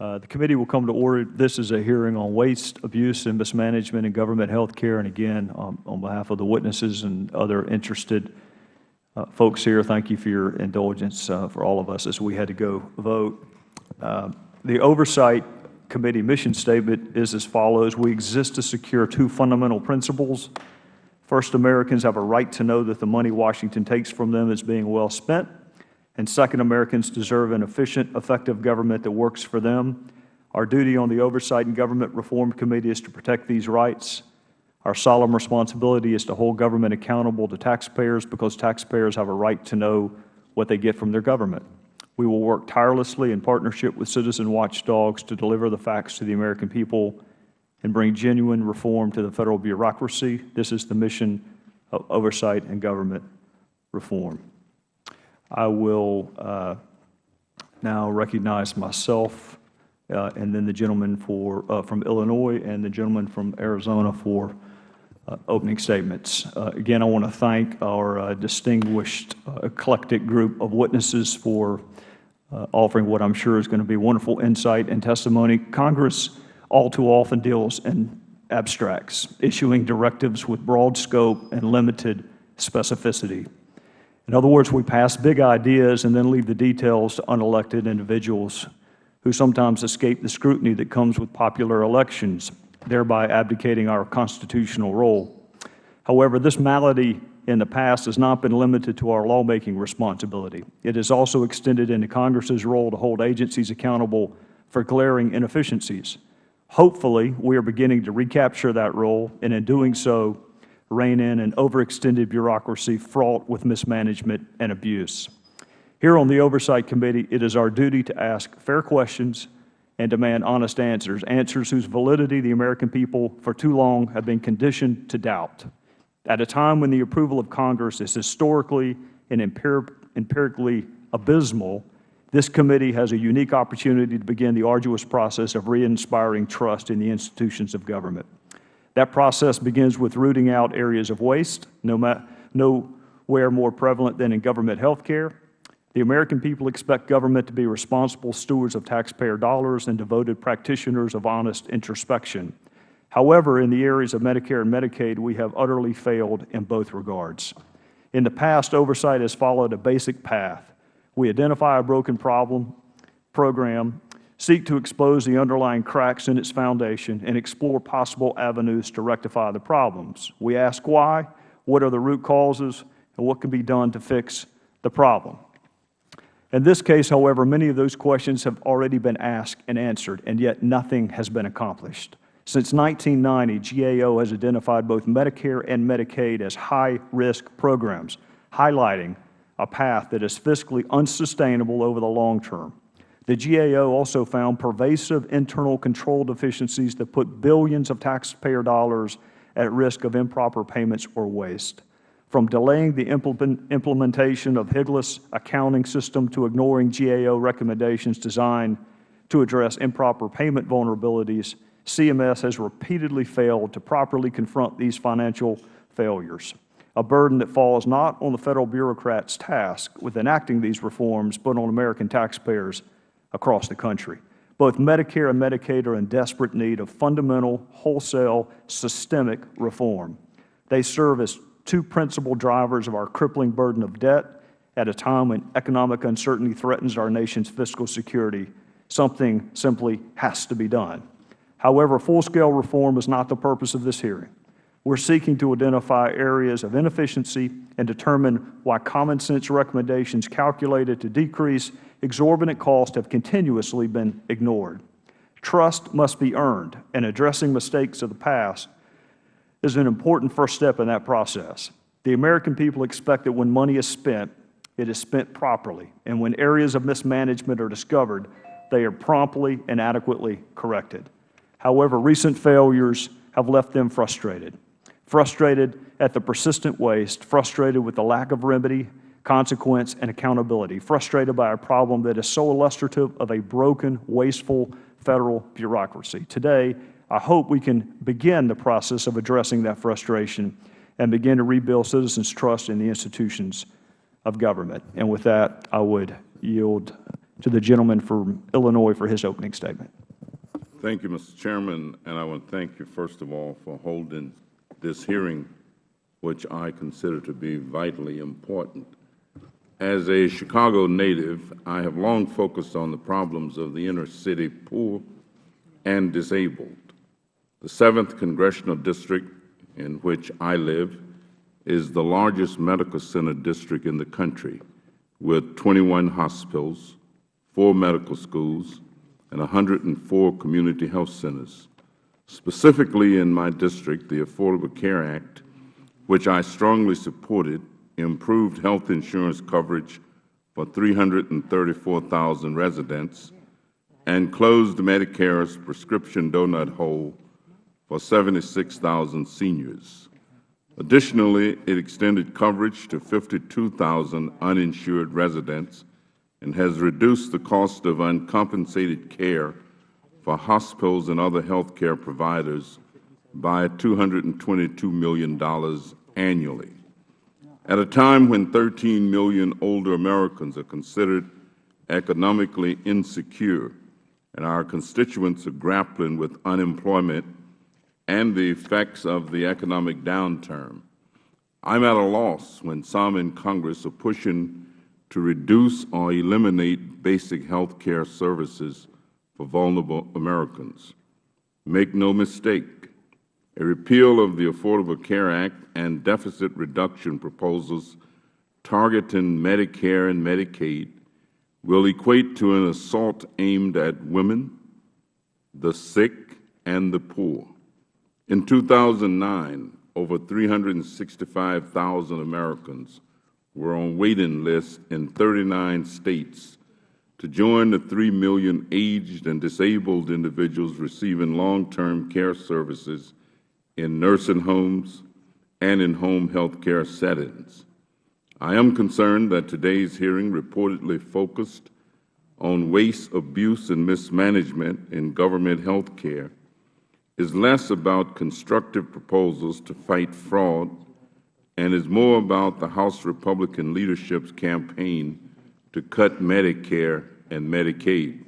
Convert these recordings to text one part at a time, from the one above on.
Uh, the committee will come to order. This is a hearing on waste, abuse, and mismanagement in government health care. And again, um, on behalf of the witnesses and other interested uh, folks here, thank you for your indulgence uh, for all of us as we had to go vote. Uh, the Oversight Committee mission statement is as follows. We exist to secure two fundamental principles. First, Americans have a right to know that the money Washington takes from them is being well spent. And second, Americans deserve an efficient, effective government that works for them. Our duty on the Oversight and Government Reform Committee is to protect these rights. Our solemn responsibility is to hold government accountable to taxpayers because taxpayers have a right to know what they get from their government. We will work tirelessly in partnership with citizen watchdogs to deliver the facts to the American people and bring genuine reform to the Federal bureaucracy. This is the mission of oversight and government reform. I will uh, now recognize myself uh, and then the gentleman for, uh, from Illinois and the gentleman from Arizona for uh, opening statements. Uh, again, I want to thank our uh, distinguished eclectic group of witnesses for offering what I am sure is going to be wonderful insight and testimony. Congress all too often deals in abstracts, issuing directives with broad scope and limited specificity. In other words, we pass big ideas and then leave the details to unelected individuals who sometimes escape the scrutiny that comes with popular elections, thereby abdicating our constitutional role. However, this malady in the past has not been limited to our lawmaking responsibility. It has also extended into Congress's role to hold agencies accountable for glaring inefficiencies. Hopefully, we are beginning to recapture that role, and in doing so, rein in an overextended bureaucracy fraught with mismanagement and abuse. Here on the Oversight Committee, it is our duty to ask fair questions and demand honest answers, answers whose validity the American people for too long have been conditioned to doubt. At a time when the approval of Congress is historically and empirically abysmal, this committee has a unique opportunity to begin the arduous process of re-inspiring trust in the institutions of government. That process begins with rooting out areas of waste, no nowhere more prevalent than in government health care. The American people expect government to be responsible stewards of taxpayer dollars and devoted practitioners of honest introspection. However, in the areas of Medicare and Medicaid, we have utterly failed in both regards. In the past, oversight has followed a basic path. We identify a broken problem, program, seek to expose the underlying cracks in its foundation, and explore possible avenues to rectify the problems. We ask why, what are the root causes, and what can be done to fix the problem. In this case, however, many of those questions have already been asked and answered, and yet nothing has been accomplished. Since 1990, GAO has identified both Medicare and Medicaid as high-risk programs, highlighting a path that is fiscally unsustainable over the long term. The GAO also found pervasive internal control deficiencies that put billions of taxpayer dollars at risk of improper payments or waste. From delaying the implementation of HIGLAS accounting system to ignoring GAO recommendations designed to address improper payment vulnerabilities, CMS has repeatedly failed to properly confront these financial failures, a burden that falls not on the Federal bureaucrats' task with enacting these reforms, but on American taxpayers across the country. Both Medicare and Medicaid are in desperate need of fundamental, wholesale, systemic reform. They serve as two principal drivers of our crippling burden of debt at a time when economic uncertainty threatens our nation's fiscal security. Something simply has to be done. However, full-scale reform is not the purpose of this hearing. We are seeking to identify areas of inefficiency and determine why common sense recommendations calculated to decrease exorbitant costs have continuously been ignored. Trust must be earned, and addressing mistakes of the past is an important first step in that process. The American people expect that when money is spent, it is spent properly, and when areas of mismanagement are discovered, they are promptly and adequately corrected. However, recent failures have left them frustrated, frustrated at the persistent waste, frustrated with the lack of remedy consequence, and accountability, frustrated by a problem that is so illustrative of a broken, wasteful Federal bureaucracy. Today, I hope we can begin the process of addressing that frustration and begin to rebuild citizens' trust in the institutions of government. And with that, I would yield to the gentleman from Illinois for his opening statement. Thank you, Mr. Chairman, and I want to thank you, first of all, for holding this hearing, which I consider to be vitally important. As a Chicago native, I have long focused on the problems of the inner city poor and disabled. The 7th Congressional District, in which I live, is the largest medical center district in the country, with 21 hospitals, four medical schools, and 104 community health centers. Specifically in my district, the Affordable Care Act, which I strongly supported, improved health insurance coverage for 334,000 residents and closed Medicare's prescription donut hole for 76,000 seniors. Additionally, it extended coverage to 52,000 uninsured residents and has reduced the cost of uncompensated care for hospitals and other health care providers by $222 million annually. At a time when 13 million older Americans are considered economically insecure and our constituents are grappling with unemployment and the effects of the economic downturn, I am at a loss when some in Congress are pushing to reduce or eliminate basic health care services for vulnerable Americans. Make no mistake, a repeal of the Affordable Care Act and deficit reduction proposals targeting Medicare and Medicaid will equate to an assault aimed at women, the sick, and the poor. In 2009, over 365,000 Americans were on waiting lists in 39 states to join the 3 million aged and disabled individuals receiving long-term care services in nursing homes and in home health care settings. I am concerned that today's hearing reportedly focused on waste, abuse, and mismanagement in government health care is less about constructive proposals to fight fraud and is more about the House Republican leadership's campaign to cut Medicare and Medicaid.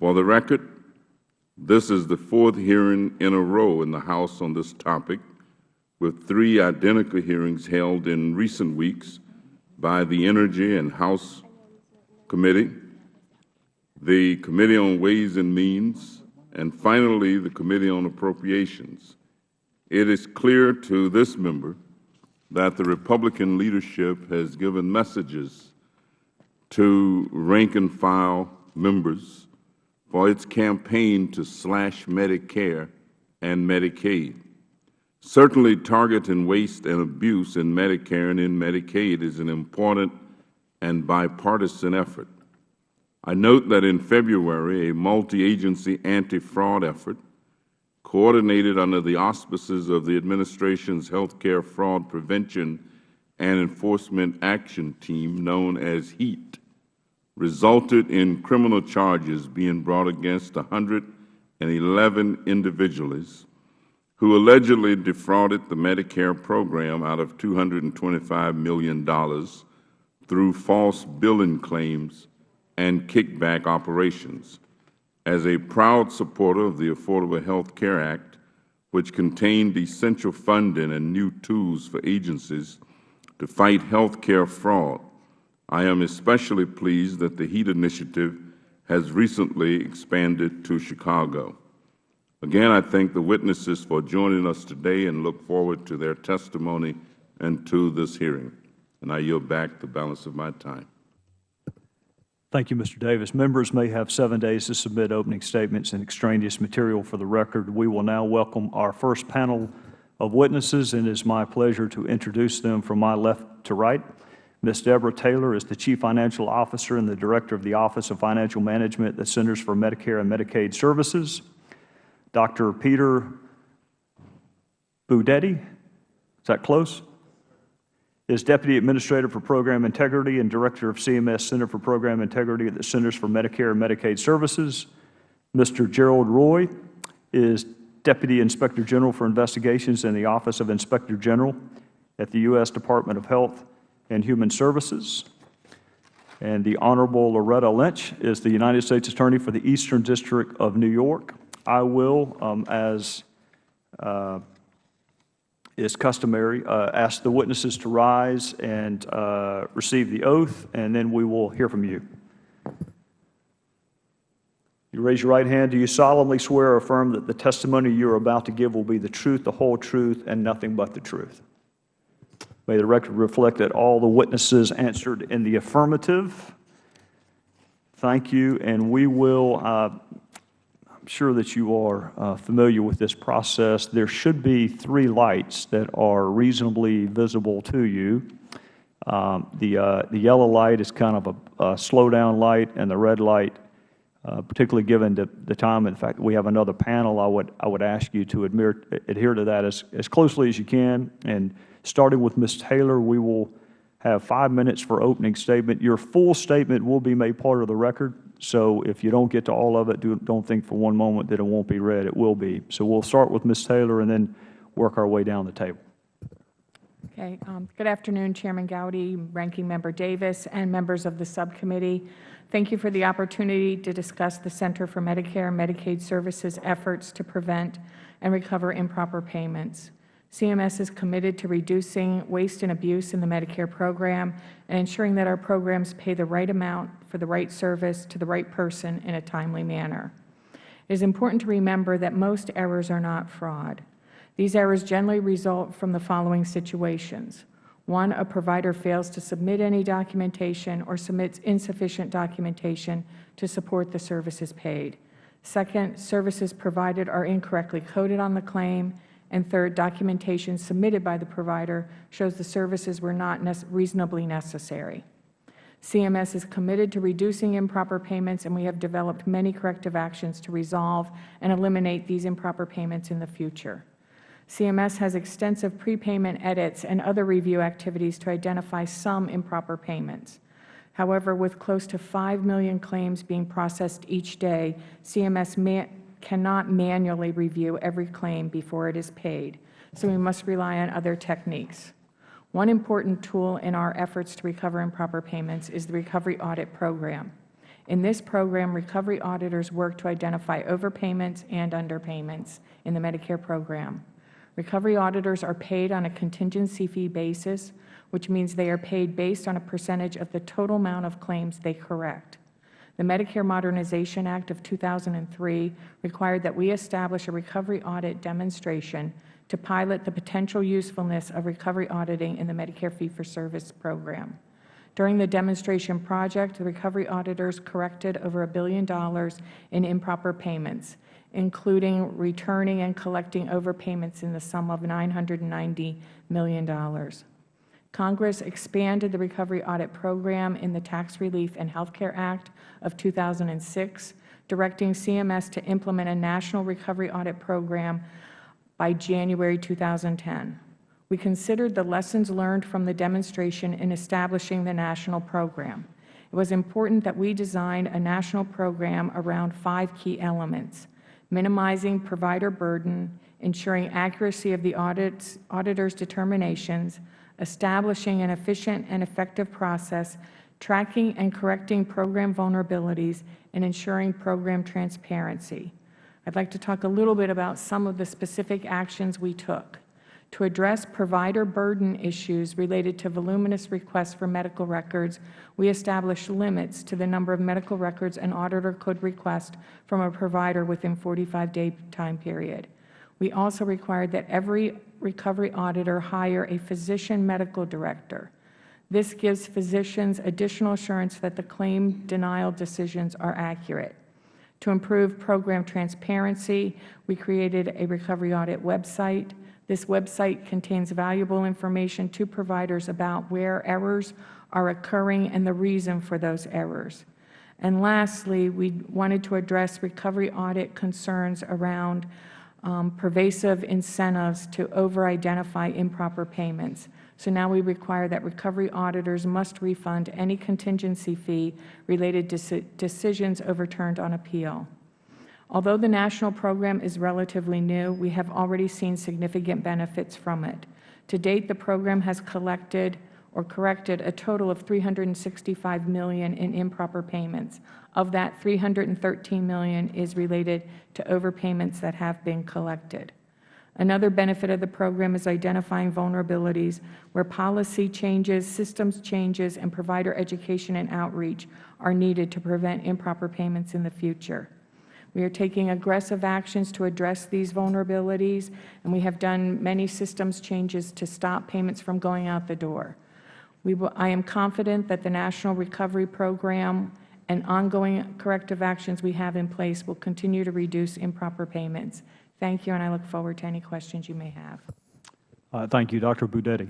For the record, this is the fourth hearing in a row in the House on this topic, with three identical hearings held in recent weeks by the Energy and House Committee, the Committee on Ways and Means, and finally the Committee on Appropriations. It is clear to this member that the Republican leadership has given messages to rank-and-file members for its campaign to slash Medicare and Medicaid. Certainly, targeting waste and abuse in Medicare and in Medicaid is an important and bipartisan effort. I note that in February, a multi-agency anti-fraud effort coordinated under the auspices of the Administration's Health Care Fraud Prevention and Enforcement Action Team, known as HEAT, resulted in criminal charges being brought against 111 individuals who allegedly defrauded the Medicare program out of $225 million through false billing claims and kickback operations. As a proud supporter of the Affordable Health Care Act, which contained essential funding and new tools for agencies to fight health care fraud, I am especially pleased that the HEAT initiative has recently expanded to Chicago. Again, I thank the witnesses for joining us today and look forward to their testimony and to this hearing. And I yield back the balance of my time. Thank you, Mr. Davis. Members may have seven days to submit opening statements and extraneous material for the record. We will now welcome our first panel of witnesses, and it is my pleasure to introduce them from my left to right. Ms. Deborah Taylor is the Chief Financial Officer and the Director of the Office of Financial Management at the Centers for Medicare and Medicaid Services. Dr. Peter Budetti, is that close? Is Deputy Administrator for Program Integrity and Director of CMS Center for Program Integrity at the Centers for Medicare and Medicaid Services. Mr. Gerald Roy is Deputy Inspector General for Investigations in the Office of Inspector General at the U.S. Department of Health and Human Services. And the Honorable Loretta Lynch is the United States Attorney for the Eastern District of New York. I will, um, as uh, is customary, uh, ask the witnesses to rise and uh, receive the oath, and then we will hear from you. You raise your right hand. Do you solemnly swear or affirm that the testimony you are about to give will be the truth, the whole truth, and nothing but the truth? May the record reflect that all the witnesses answered in the affirmative. Thank you, and we will, uh, I'm sure that you are uh, familiar with this process. There should be three lights that are reasonably visible to you. Um, the, uh, the yellow light is kind of a, a slow-down light, and the red light uh, particularly given the, the time the fact we have another panel, I would, I would ask you to adhere, adhere to that as, as closely as you can. And starting with Ms. Taylor, we will have five minutes for opening statement. Your full statement will be made part of the record. So if you don't get to all of it, do, don't think for one moment that it won't be read. It will be. So we'll start with Ms. Taylor and then work our way down the table. Okay. Um, good afternoon, Chairman Gowdy, Ranking Member Davis, and members of the subcommittee. Thank you for the opportunity to discuss the Center for Medicare and Medicaid Services efforts to prevent and recover improper payments. CMS is committed to reducing waste and abuse in the Medicare program and ensuring that our programs pay the right amount for the right service to the right person in a timely manner. It is important to remember that most errors are not fraud. These errors generally result from the following situations. One, a provider fails to submit any documentation or submits insufficient documentation to support the services paid. Second, services provided are incorrectly coded on the claim. And third, documentation submitted by the provider shows the services were not reasonably necessary. CMS is committed to reducing improper payments, and we have developed many corrective actions to resolve and eliminate these improper payments in the future. CMS has extensive prepayment edits and other review activities to identify some improper payments. However, with close to 5 million claims being processed each day, CMS cannot manually review every claim before it is paid, so we must rely on other techniques. One important tool in our efforts to recover improper payments is the Recovery Audit Program. In this program, recovery auditors work to identify overpayments and underpayments in the Medicare program. Recovery auditors are paid on a contingency fee basis, which means they are paid based on a percentage of the total amount of claims they correct. The Medicare Modernization Act of 2003 required that we establish a recovery audit demonstration to pilot the potential usefulness of recovery auditing in the Medicare fee-for-service program. During the demonstration project, the recovery auditors corrected over a billion dollars in improper payments including returning and collecting overpayments in the sum of $990 million. Congress expanded the Recovery Audit Program in the Tax Relief and Health Care Act of 2006, directing CMS to implement a national recovery audit program by January 2010. We considered the lessons learned from the demonstration in establishing the national program. It was important that we design a national program around five key elements minimizing provider burden, ensuring accuracy of the audits, auditor's determinations, establishing an efficient and effective process, tracking and correcting program vulnerabilities, and ensuring program transparency. I would like to talk a little bit about some of the specific actions we took to address provider burden issues related to voluminous requests for medical records, we established limits to the number of medical records an auditor could request from a provider within 45-day time period. We also required that every recovery auditor hire a physician medical director. This gives physicians additional assurance that the claim denial decisions are accurate. To improve program transparency, we created a recovery audit website. This website contains valuable information to providers about where errors are occurring and the reason for those errors. And lastly, we wanted to address recovery audit concerns around um, pervasive incentives to over-identify improper payments. So now we require that recovery auditors must refund any contingency fee related to decisions overturned on appeal. Although the national program is relatively new, we have already seen significant benefits from it. To date, the program has collected or corrected a total of 365 million in improper payments. Of that, 313 million is related to overpayments that have been collected. Another benefit of the program is identifying vulnerabilities where policy changes, systems changes, and provider education and outreach are needed to prevent improper payments in the future. We are taking aggressive actions to address these vulnerabilities, and we have done many systems changes to stop payments from going out the door. Will, I am confident that the National Recovery Program and ongoing corrective actions we have in place will continue to reduce improper payments. Thank you, and I look forward to any questions you may have. Uh, Thank you. Dr. Budetti.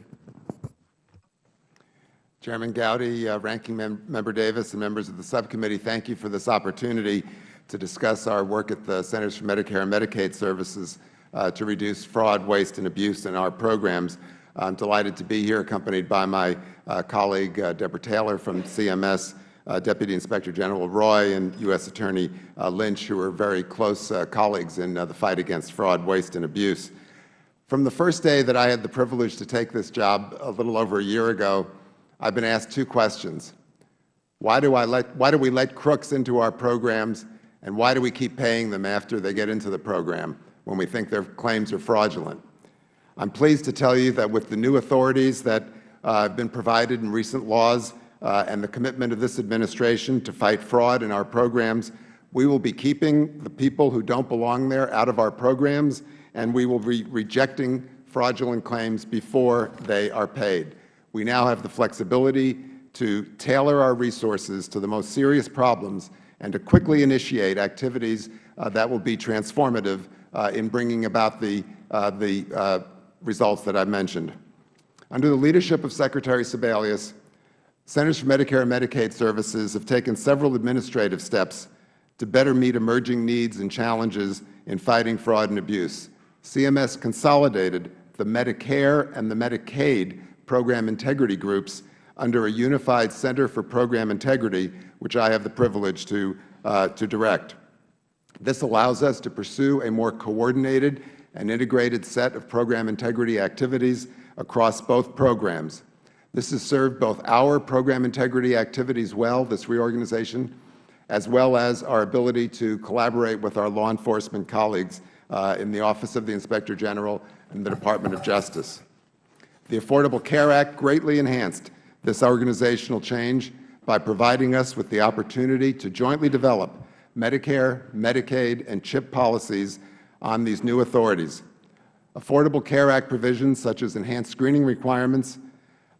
Chairman Gowdy, uh, Ranking Mem Member Davis, and members of the subcommittee, thank you for this opportunity to discuss our work at the Centers for Medicare and Medicaid Services uh, to reduce fraud, waste, and abuse in our programs. I'm delighted to be here, accompanied by my uh, colleague uh, Deborah Taylor from CMS, uh, Deputy Inspector General Roy, and U.S. Attorney uh, Lynch, who are very close uh, colleagues in uh, the fight against fraud, waste, and abuse. From the first day that I had the privilege to take this job a little over a year ago, I've been asked two questions. Why do, I let, why do we let crooks into our programs, and why do we keep paying them after they get into the program when we think their claims are fraudulent? I'm pleased to tell you that with the new authorities that uh, have been provided in recent laws uh, and the commitment of this administration to fight fraud in our programs, we will be keeping the people who don't belong there out of our programs, and we will be rejecting fraudulent claims before they are paid. We now have the flexibility to tailor our resources to the most serious problems and to quickly initiate activities uh, that will be transformative uh, in bringing about the, uh, the uh, results that I mentioned. Under the leadership of Secretary Sebelius, Centers for Medicare and Medicaid Services have taken several administrative steps to better meet emerging needs and challenges in fighting fraud and abuse. CMS consolidated the Medicare and the Medicaid program integrity groups under a unified Center for Program Integrity, which I have the privilege to, uh, to direct. This allows us to pursue a more coordinated and integrated set of program integrity activities across both programs. This has served both our program integrity activities well, this reorganization, as well as our ability to collaborate with our law enforcement colleagues uh, in the Office of the Inspector General and the Department of Justice. The Affordable Care Act greatly enhanced this organizational change by providing us with the opportunity to jointly develop Medicare, Medicaid, and CHIP policies on these new authorities. Affordable Care Act provisions such as enhanced screening requirements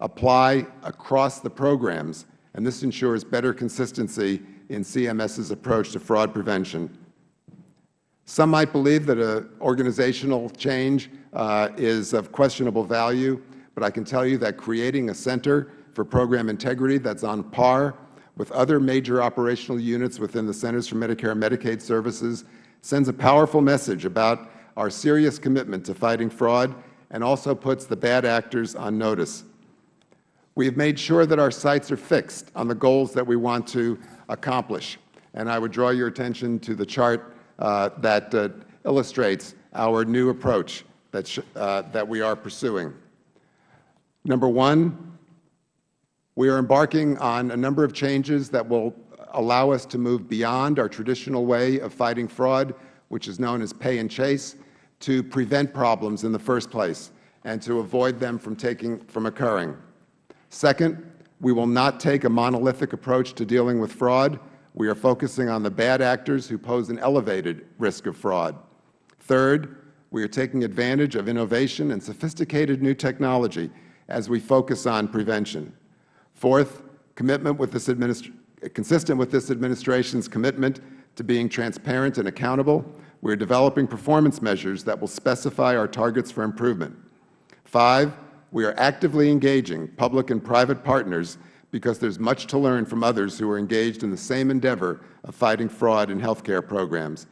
apply across the programs, and this ensures better consistency in CMS's approach to fraud prevention. Some might believe that an organizational change uh, is of questionable value, but I can tell you that creating a Center for Program Integrity that's on par with other major operational units within the Centers for Medicare and Medicaid Services sends a powerful message about our serious commitment to fighting fraud and also puts the bad actors on notice. We have made sure that our sights are fixed on the goals that we want to accomplish. And I would draw your attention to the chart uh, that uh, illustrates our new approach that, uh, that we are pursuing. Number one, we are embarking on a number of changes that will allow us to move beyond our traditional way of fighting fraud, which is known as pay and chase, to prevent problems in the first place and to avoid them from, taking, from occurring. Second, we will not take a monolithic approach to dealing with fraud. We are focusing on the bad actors who pose an elevated risk of fraud. Third, we are taking advantage of innovation and sophisticated new technology as we focus on prevention. Fourth, commitment with this consistent with this Administration's commitment to being transparent and accountable, we are developing performance measures that will specify our targets for improvement. Five, we are actively engaging public and private partners because there is much to learn from others who are engaged in the same endeavor of fighting fraud in health care programs.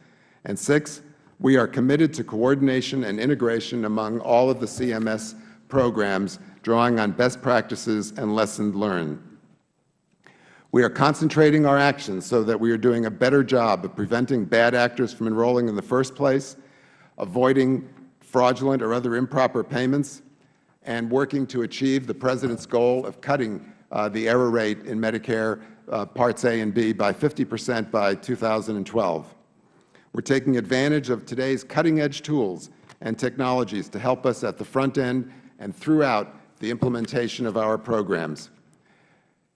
And six, we are committed to coordination and integration among all of the CMS programs, drawing on best practices and lessons learned. We are concentrating our actions so that we are doing a better job of preventing bad actors from enrolling in the first place, avoiding fraudulent or other improper payments, and working to achieve the President's goal of cutting uh, the error rate in Medicare uh, Parts A and B by 50 percent by 2012. We are taking advantage of today's cutting-edge tools and technologies to help us at the front end and throughout the implementation of our programs.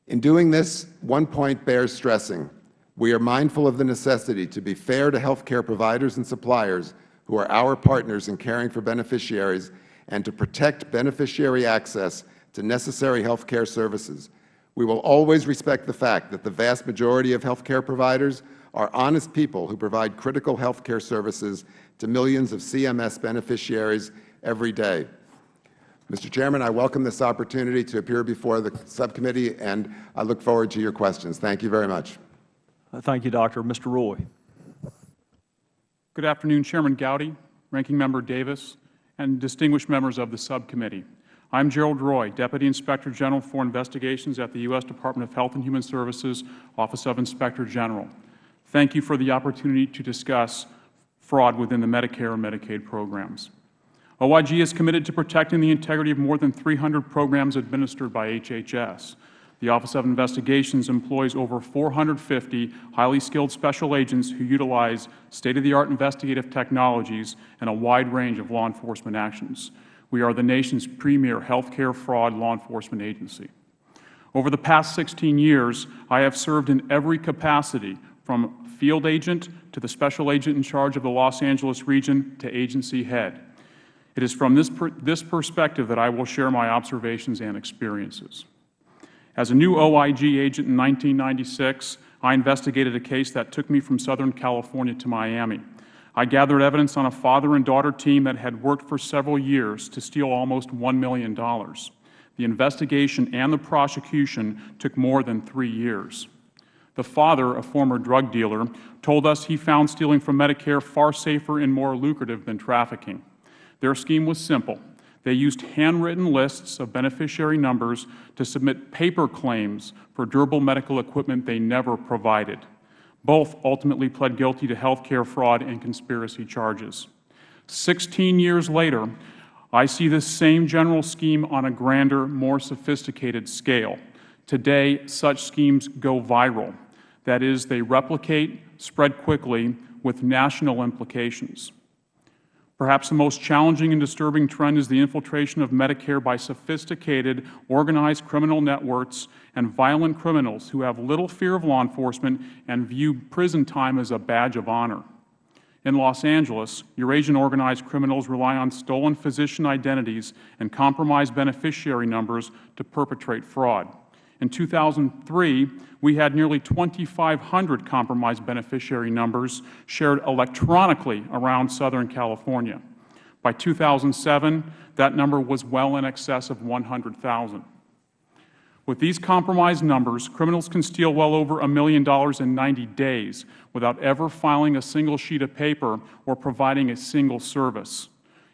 In doing this, one point bears stressing. We are mindful of the necessity to be fair to health care providers and suppliers who are our partners in caring for beneficiaries and to protect beneficiary access to necessary health care services. We will always respect the fact that the vast majority of health care providers are honest people who provide critical health care services to millions of CMS beneficiaries every day. Mr. Chairman, I welcome this opportunity to appear before the subcommittee, and I look forward to your questions. Thank you very much. Uh, Thank you, Doctor. Mr. Roy. Good afternoon, Chairman Gowdy, Ranking Member Davis, and distinguished members of the subcommittee. I am Gerald Roy, Deputy Inspector General for Investigations at the U.S. Department of Health and Human Services, Office of Inspector General. Thank you for the opportunity to discuss fraud within the Medicare and Medicaid programs. OIG is committed to protecting the integrity of more than 300 programs administered by HHS. The Office of Investigations employs over 450 highly skilled special agents who utilize state-of-the-art investigative technologies and a wide range of law enforcement actions. We are the nation's premier health care fraud law enforcement agency. Over the past 16 years, I have served in every capacity from field agent to the special agent in charge of the Los Angeles region to agency head. It is from this, per this perspective that I will share my observations and experiences. As a new OIG agent in 1996, I investigated a case that took me from Southern California to Miami. I gathered evidence on a father and daughter team that had worked for several years to steal almost $1 million. The investigation and the prosecution took more than three years. The father, a former drug dealer, told us he found stealing from Medicare far safer and more lucrative than trafficking. Their scheme was simple. They used handwritten lists of beneficiary numbers to submit paper claims for durable medical equipment they never provided. Both ultimately pled guilty to health care fraud and conspiracy charges. Sixteen years later, I see this same general scheme on a grander, more sophisticated scale. Today, such schemes go viral. That is, they replicate, spread quickly, with national implications. Perhaps the most challenging and disturbing trend is the infiltration of Medicare by sophisticated, organized criminal networks and violent criminals who have little fear of law enforcement and view prison time as a badge of honor. In Los Angeles, Eurasian organized criminals rely on stolen physician identities and compromised beneficiary numbers to perpetrate fraud. In 2003, we had nearly 2,500 compromised beneficiary numbers shared electronically around Southern California. By 2007, that number was well in excess of 100,000. With these compromised numbers, criminals can steal well over a million dollars in 90 days without ever filing a single sheet of paper or providing a single service.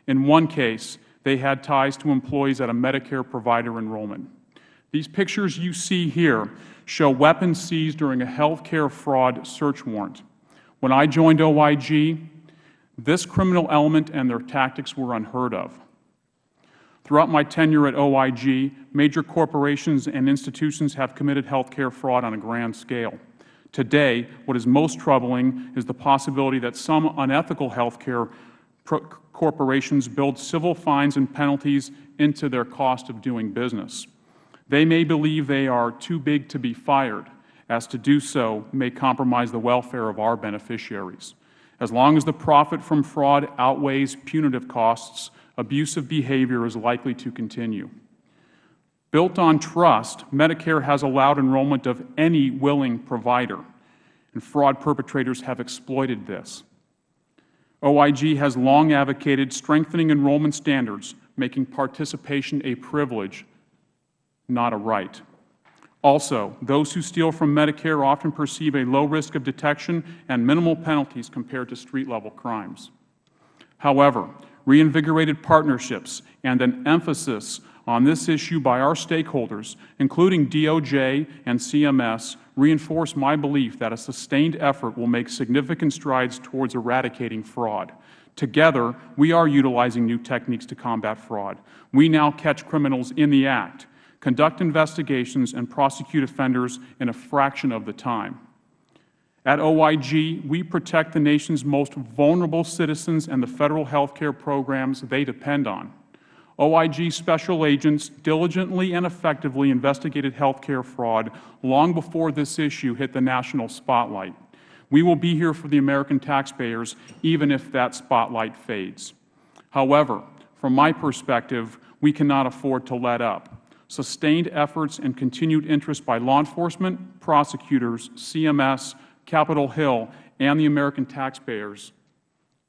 In one case, they had ties to employees at a Medicare provider enrollment. These pictures you see here show weapons seized during a health care fraud search warrant. When I joined OIG, this criminal element and their tactics were unheard of. Throughout my tenure at OIG, major corporations and institutions have committed health care fraud on a grand scale. Today, what is most troubling is the possibility that some unethical health care corporations build civil fines and penalties into their cost of doing business. They may believe they are too big to be fired, as to do so may compromise the welfare of our beneficiaries. As long as the profit from fraud outweighs punitive costs, abusive behavior is likely to continue. Built on trust, Medicare has allowed enrollment of any willing provider, and fraud perpetrators have exploited this. OIG has long advocated strengthening enrollment standards, making participation a privilege not a right. Also, those who steal from Medicare often perceive a low risk of detection and minimal penalties compared to street-level crimes. However, reinvigorated partnerships and an emphasis on this issue by our stakeholders, including DOJ and CMS, reinforce my belief that a sustained effort will make significant strides towards eradicating fraud. Together, we are utilizing new techniques to combat fraud. We now catch criminals in the act, conduct investigations, and prosecute offenders in a fraction of the time. At OIG, we protect the nation's most vulnerable citizens and the Federal health care programs they depend on. OIG special agents diligently and effectively investigated health care fraud long before this issue hit the national spotlight. We will be here for the American taxpayers, even if that spotlight fades. However, from my perspective, we cannot afford to let up. Sustained efforts and continued interest by law enforcement, prosecutors, CMS, Capitol Hill, and the American taxpayers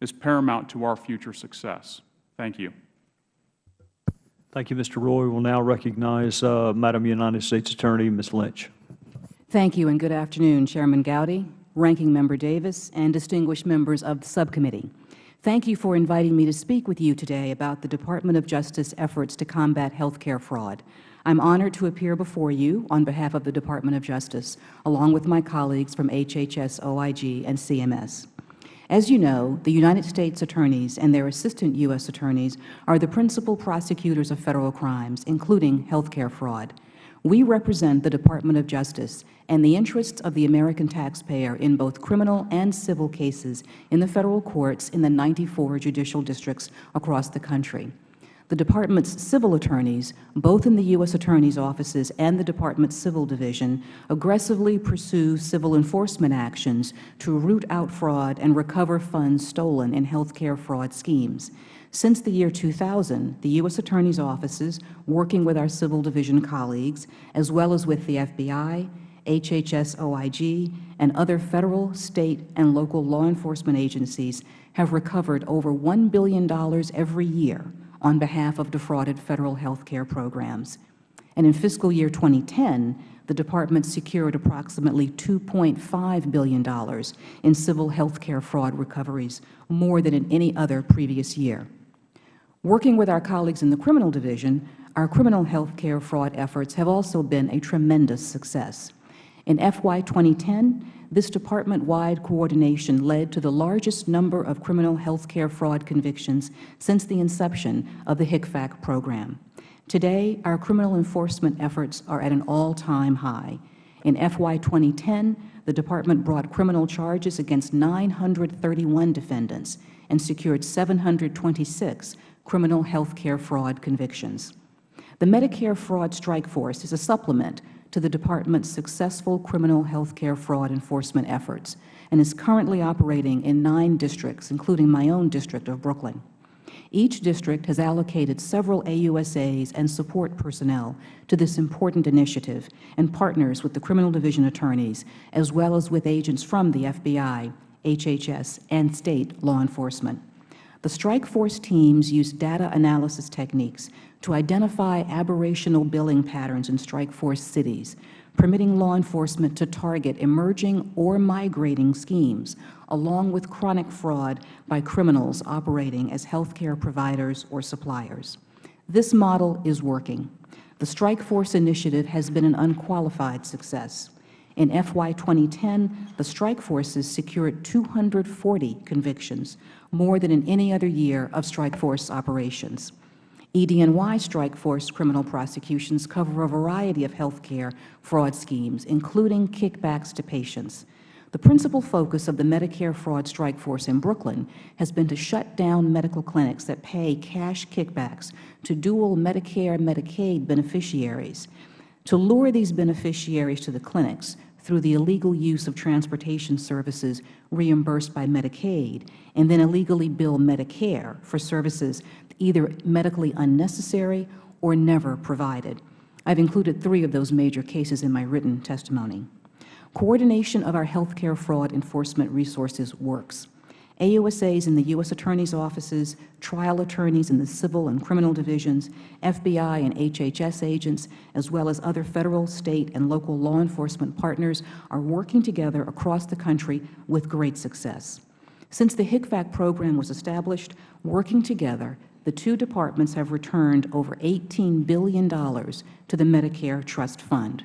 is paramount to our future success. Thank you. Thank you, Mr. Roy. We will now recognize uh, Madam United States Attorney, Ms. Lynch. Thank you, and good afternoon, Chairman Gowdy, Ranking Member Davis, and distinguished members of the subcommittee. Thank you for inviting me to speak with you today about the Department of Justice efforts to combat health care fraud. I am honored to appear before you on behalf of the Department of Justice, along with my colleagues from HHS, OIG, and CMS. As you know, the United States Attorneys and their Assistant U.S. Attorneys are the principal prosecutors of Federal crimes, including health care fraud. We represent the Department of Justice and the interests of the American taxpayer in both criminal and civil cases in the Federal courts in the 94 judicial districts across the country. The Department's civil attorneys, both in the U.S. Attorney's offices and the Department's Civil Division, aggressively pursue civil enforcement actions to root out fraud and recover funds stolen in health care fraud schemes. Since the year 2000, the U.S. Attorney's offices, working with our Civil Division colleagues, as well as with the FBI, HHS OIG, and other Federal, State, and local law enforcement agencies have recovered over $1 billion every year on behalf of defrauded Federal health care programs. And in fiscal year 2010, the Department secured approximately $2.5 billion in civil health care fraud recoveries, more than in any other previous year. Working with our colleagues in the Criminal Division, our criminal health care fraud efforts have also been a tremendous success. In FY 2010, this department-wide coordination led to the largest number of criminal health care fraud convictions since the inception of the HCFAC program. Today, our criminal enforcement efforts are at an all-time high. In FY 2010, the Department brought criminal charges against 931 defendants and secured 726 criminal health care fraud convictions. The Medicare Fraud Strike Force is a supplement to the Department's successful criminal health care fraud enforcement efforts and is currently operating in nine districts, including my own district of Brooklyn. Each district has allocated several AUSAs and support personnel to this important initiative and partners with the Criminal Division attorneys, as well as with agents from the FBI, HHS, and State law enforcement. The strike force teams use data analysis techniques to identify aberrational billing patterns in strike force cities, permitting law enforcement to target emerging or migrating schemes, along with chronic fraud by criminals operating as health care providers or suppliers. This model is working. The Strike Force initiative has been an unqualified success. In FY 2010, the strike forces secured 240 convictions, more than in any other year of strike force operations. EDNY strike force criminal prosecutions cover a variety of health care fraud schemes, including kickbacks to patients. The principal focus of the Medicare fraud strike force in Brooklyn has been to shut down medical clinics that pay cash kickbacks to dual Medicare and Medicaid beneficiaries. To lure these beneficiaries to the clinics through the illegal use of transportation services reimbursed by Medicaid, and then illegally bill Medicare for services either medically unnecessary or never provided. I have included three of those major cases in my written testimony. Coordination of our health care fraud enforcement resources works. AUSAs in the U.S. Attorney's offices, trial attorneys in the civil and criminal divisions, FBI and HHS agents, as well as other Federal, State, and local law enforcement partners are working together across the country with great success. Since the HCFAC program was established, working together, the two departments have returned over $18 billion to the Medicare Trust Fund.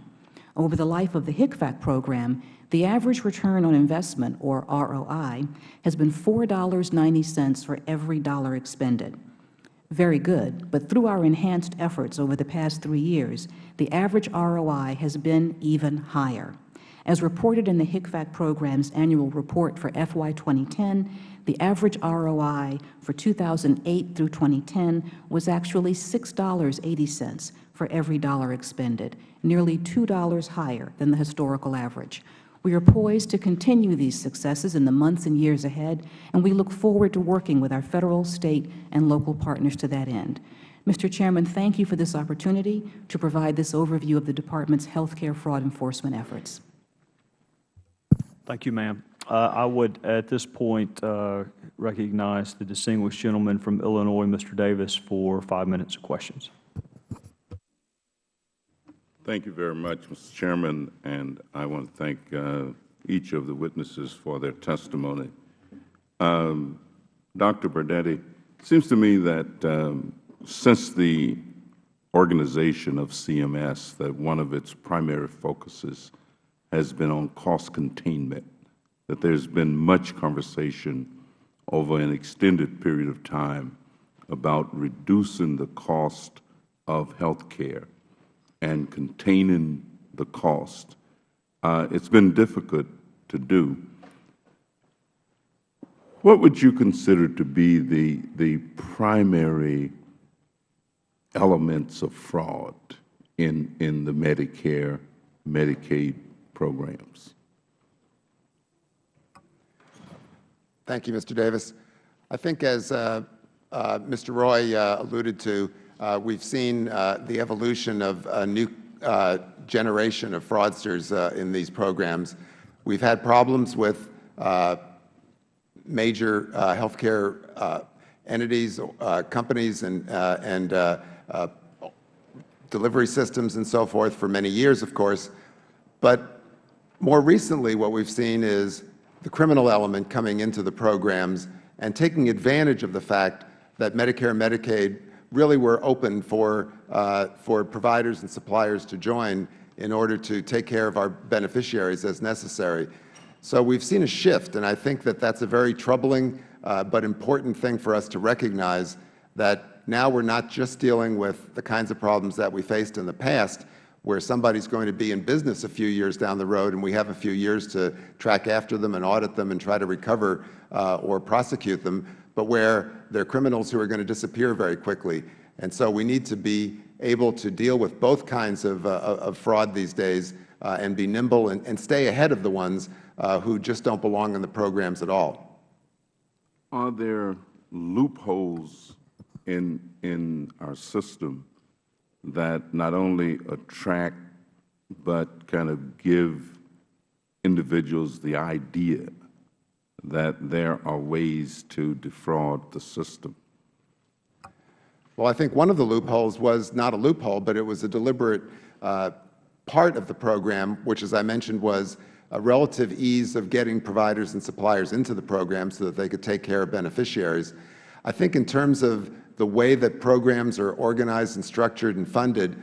Over the life of the HCFAC program, The average return on investment, or ROI, has been $4.90 for every dollar expended. Very good, but through our enhanced efforts over the past three years, the average ROI has been even higher. As reported in the HCFAC program's annual report for FY 2010, the average ROI for 2008 through 2010 was actually $6.80 for every dollar expended, nearly $2 higher than the historical average. We are poised to continue these successes in the months and years ahead, and we look forward to working with our Federal, State, and local partners to that end. Mr. Chairman, thank you for this opportunity to provide this overview of the Department's health care fraud enforcement efforts. Thank you, ma'am. Uh, I would, at this point, uh, recognize the distinguished gentleman from Illinois, Mr. Davis, for five minutes of questions. Thank you very much, Mr. Chairman, and I want to thank uh, each of the witnesses for their testimony. Um, Dr. Budetti, it seems to me that um, since the organization of CMS, that one of its primary focuses has been on cost containment, that there has been much conversation over an extended period of time about reducing the cost of health care and containing the cost. Uh, it's been difficult to do. What would you consider to be the, the primary elements of fraud in, in the Medicare, Medicaid programs? Thank you, Mr. Davis. I think as uh, uh, Mr. Roy uh, alluded to, uh, we've seen uh, the evolution of a new uh, generation of fraudsters in these programs. We've had problems with major healthcare entities, companies, and, and delivery systems and so forth for many years, of course. But more recently, what we've seen is the criminal element coming into the programs and taking advantage of the fact that Medicare and Medicaid really were open for, uh, for providers and suppliers to join in order to take care of our beneficiaries as necessary. So we've seen a shift, and I think that that's a very troubling uh, but important thing for us to recognize that now we're not just dealing with the kinds of problems that we faced in the past, where somebody is going to be in business a few years down the road and we have a few years to track after them and audit them and try to recover uh, or prosecute them, but where they are criminals who are going to disappear very quickly. And so we need to be able to deal with both kinds of, uh, of fraud these days uh, and be nimble and, and, stay ahead of the ones uh, who just don't belong in the programs at all. Are there loopholes in, in our system that not only attract but kind of give individuals the idea that there are ways to defraud the system? Well, I think one of the loopholes was not a loophole, but it was a deliberate uh, part of the program, which, as I mentioned, was a relative ease of getting providers and suppliers into the program so that they could take care of beneficiaries. I think in terms of the way that programs are organized and structured and funded,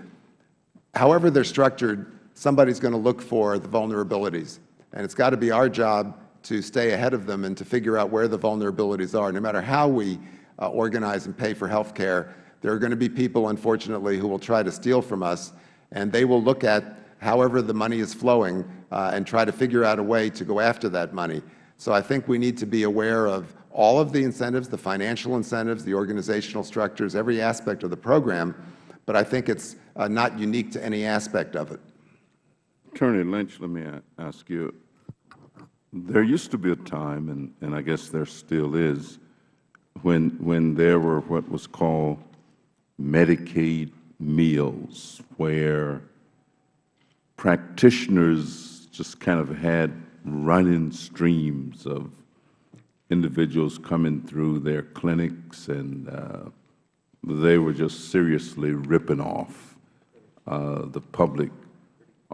however they are structured, somebody is going to look for the vulnerabilities. And it's got to be our job to stay ahead of them and to figure out where the vulnerabilities are. No matter how we uh, organize and pay for health care, there are going to be people, unfortunately, who will try to steal from us, and they will look at however the money is flowing uh, and try to figure out a way to go after that money. So I think we need to be aware of all of the incentives, the financial incentives, the organizational structures, every aspect of the program, but I think it's uh, not unique to any aspect of it. Attorney Lynch, let me ask you, there used to be a time, and, and I guess there still is, when, when there were what was called Medicaid mills, where practitioners just kind of had running streams of individuals coming through their clinics, and uh, they were just seriously ripping off uh, the public.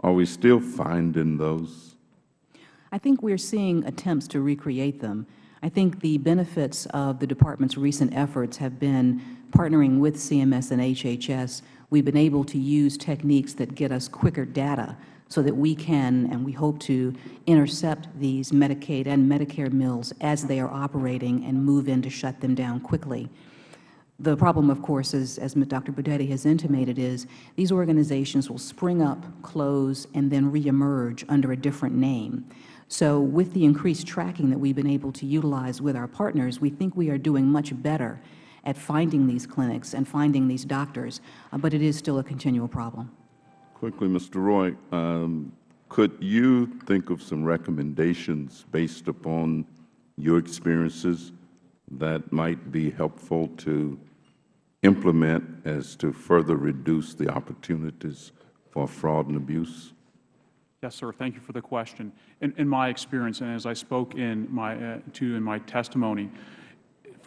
Are we still finding those? I think we are seeing attempts to recreate them. I think the benefits of the Department's recent efforts have been partnering with CMS and HHS. We've been able to use techniques that get us quicker data so that we can and we hope to intercept these Medicaid and Medicare mills as they are operating and move in to shut them down quickly. The problem, of course, is, as Dr. Budetti has intimated, is these organizations will spring up, close, and then reemerge under a different name. So with the increased tracking that we've been able to utilize with our partners, we think we are doing much better at finding these clinics and finding these doctors, uh, but it is still a continual problem. Quickly, Mr. Roy, um, could you think of some recommendations based upon your experiences that might be helpful to implement as to further reduce the opportunities for fraud and abuse? Yes, sir. Thank you for the question. In, in my experience, and as I spoke in my, uh, to in my testimony,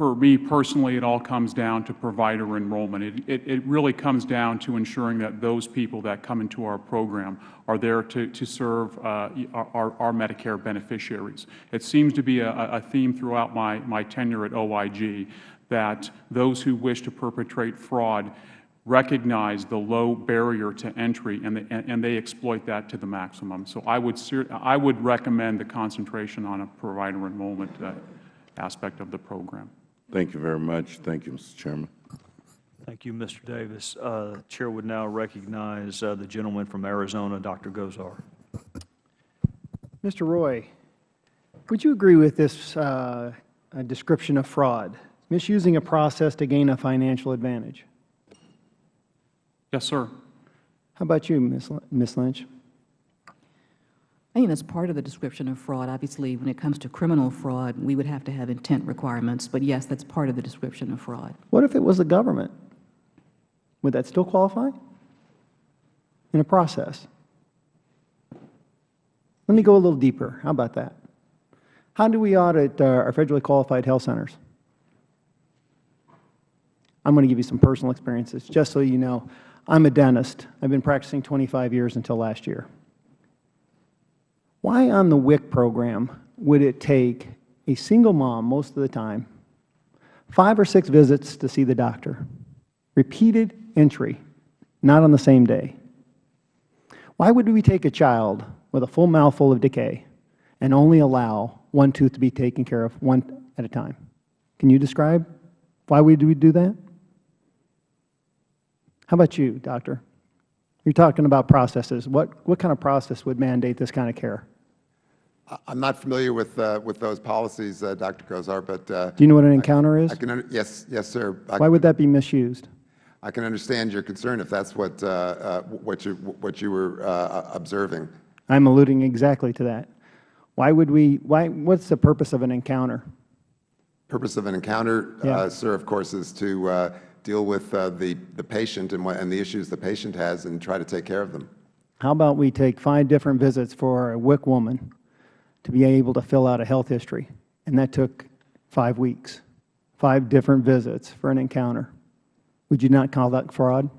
for me personally, it all comes down to provider enrollment. It, it, it, really comes down to ensuring that those people that come into our program are there to, to serve uh, our, our, Medicare beneficiaries. It seems to be a, a theme throughout my, my tenure at OIG that those who wish to perpetrate fraud recognize the low barrier to entry, and, the, and they exploit that to the maximum. So I would, I would recommend the concentration on a provider enrollment uh, aspect of the program. Thank you very much. Thank you, Mr. Chairman. Thank you, Mr. Davis. Uh, Chair would now recognize uh, the gentleman from Arizona, Dr. Gosar. Mr. Roy, would you agree with this uh, description of fraud, misusing a process to gain a financial advantage? Yes, sir. How about you, Ms. Lynch? I think that's part of the description of fraud. Obviously, when it comes to criminal fraud, we would have to have intent requirements. But yes, that's part of the description of fraud. What if it was the government? Would that still qualify? In a process? Let me go a little deeper. How about that? How do we audit uh, our federally qualified health centers? I'm going to give you some personal experiences, just so you know. I'm a dentist. I've been practicing 25 years until last year. Why on the WIC program would it take a single mom most of the time, five or six visits to see the doctor, repeated entry, not on the same day? Why would we take a child with a full mouthful of decay and only allow one tooth to be taken care of one at a time? Can you describe why would we do that? How about you, doctor? You're talking about processes. What, what kind of process would mandate this kind of care? I'm not familiar with uh, with those policies, uh, Dr. Gosar, but uh, do you know what an encounter I, is? I can yes, yes, sir. I Why would that be misused? I can understand your concern if that's what uh, uh, what you what you were uh, observing. I'm alluding exactly to that. Why would we? Why? What's the purpose of an encounter? Purpose of an encounter, yeah. sir, of course, is to deal with uh, the the patient and what and the issues the patient has and try to take care of them. How about we take five different visits for a WIC woman? to be able to fill out a health history, and that took five weeks, five different visits for an encounter. Would you not call that fraud?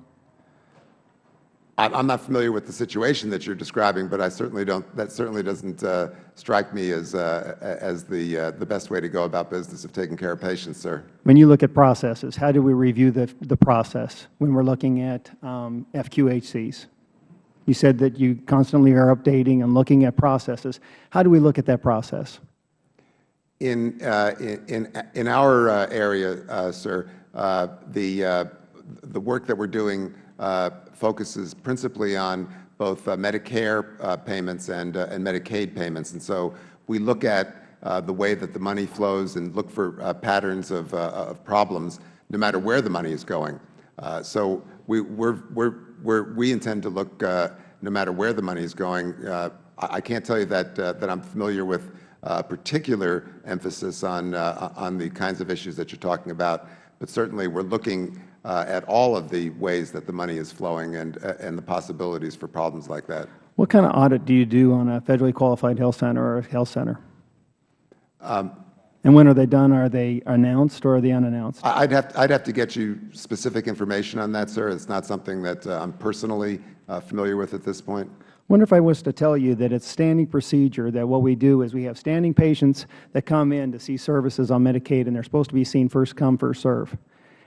I'm not familiar with the situation that you're describing, but I certainly don't. That certainly doesn't uh, strike me as uh, as the uh, the best way to go about business of taking care of patients, sir. When you look at processes, how do we review the the process when we're looking at um, FQHCs? You said that you constantly are updating and looking at processes. How do we look at that process? In, uh, in, in our uh, area, uh, sir, uh, the, uh, the work that we're doing uh, focuses principally on both uh, Medicare uh, payments and, uh, and Medicaid payments. And so we look at the way that the money flows and look for patterns of, of problems no matter where the money is going. so we, we're, we're where we intend to look uh, no matter where the money is going. Uh, I can't tell you that, uh, that I'm familiar with a particular emphasis on, on the kinds of issues that you're talking about, but certainly we're looking at all of the ways that the money is flowing and, and the possibilities for problems like that. What kind of audit do you do on a federally qualified health center or a health center? Um, and when are they done? Are they announced or are they unannounced? I'd have, I'd have to get you specific information on that, sir. It's not something that uh, I'm personally uh, familiar with at this point. I wonder if I was to tell you that it's standing procedure that what we do is we have standing patients that come in to see services on Medicaid and they're supposed to be seen first come, first serve.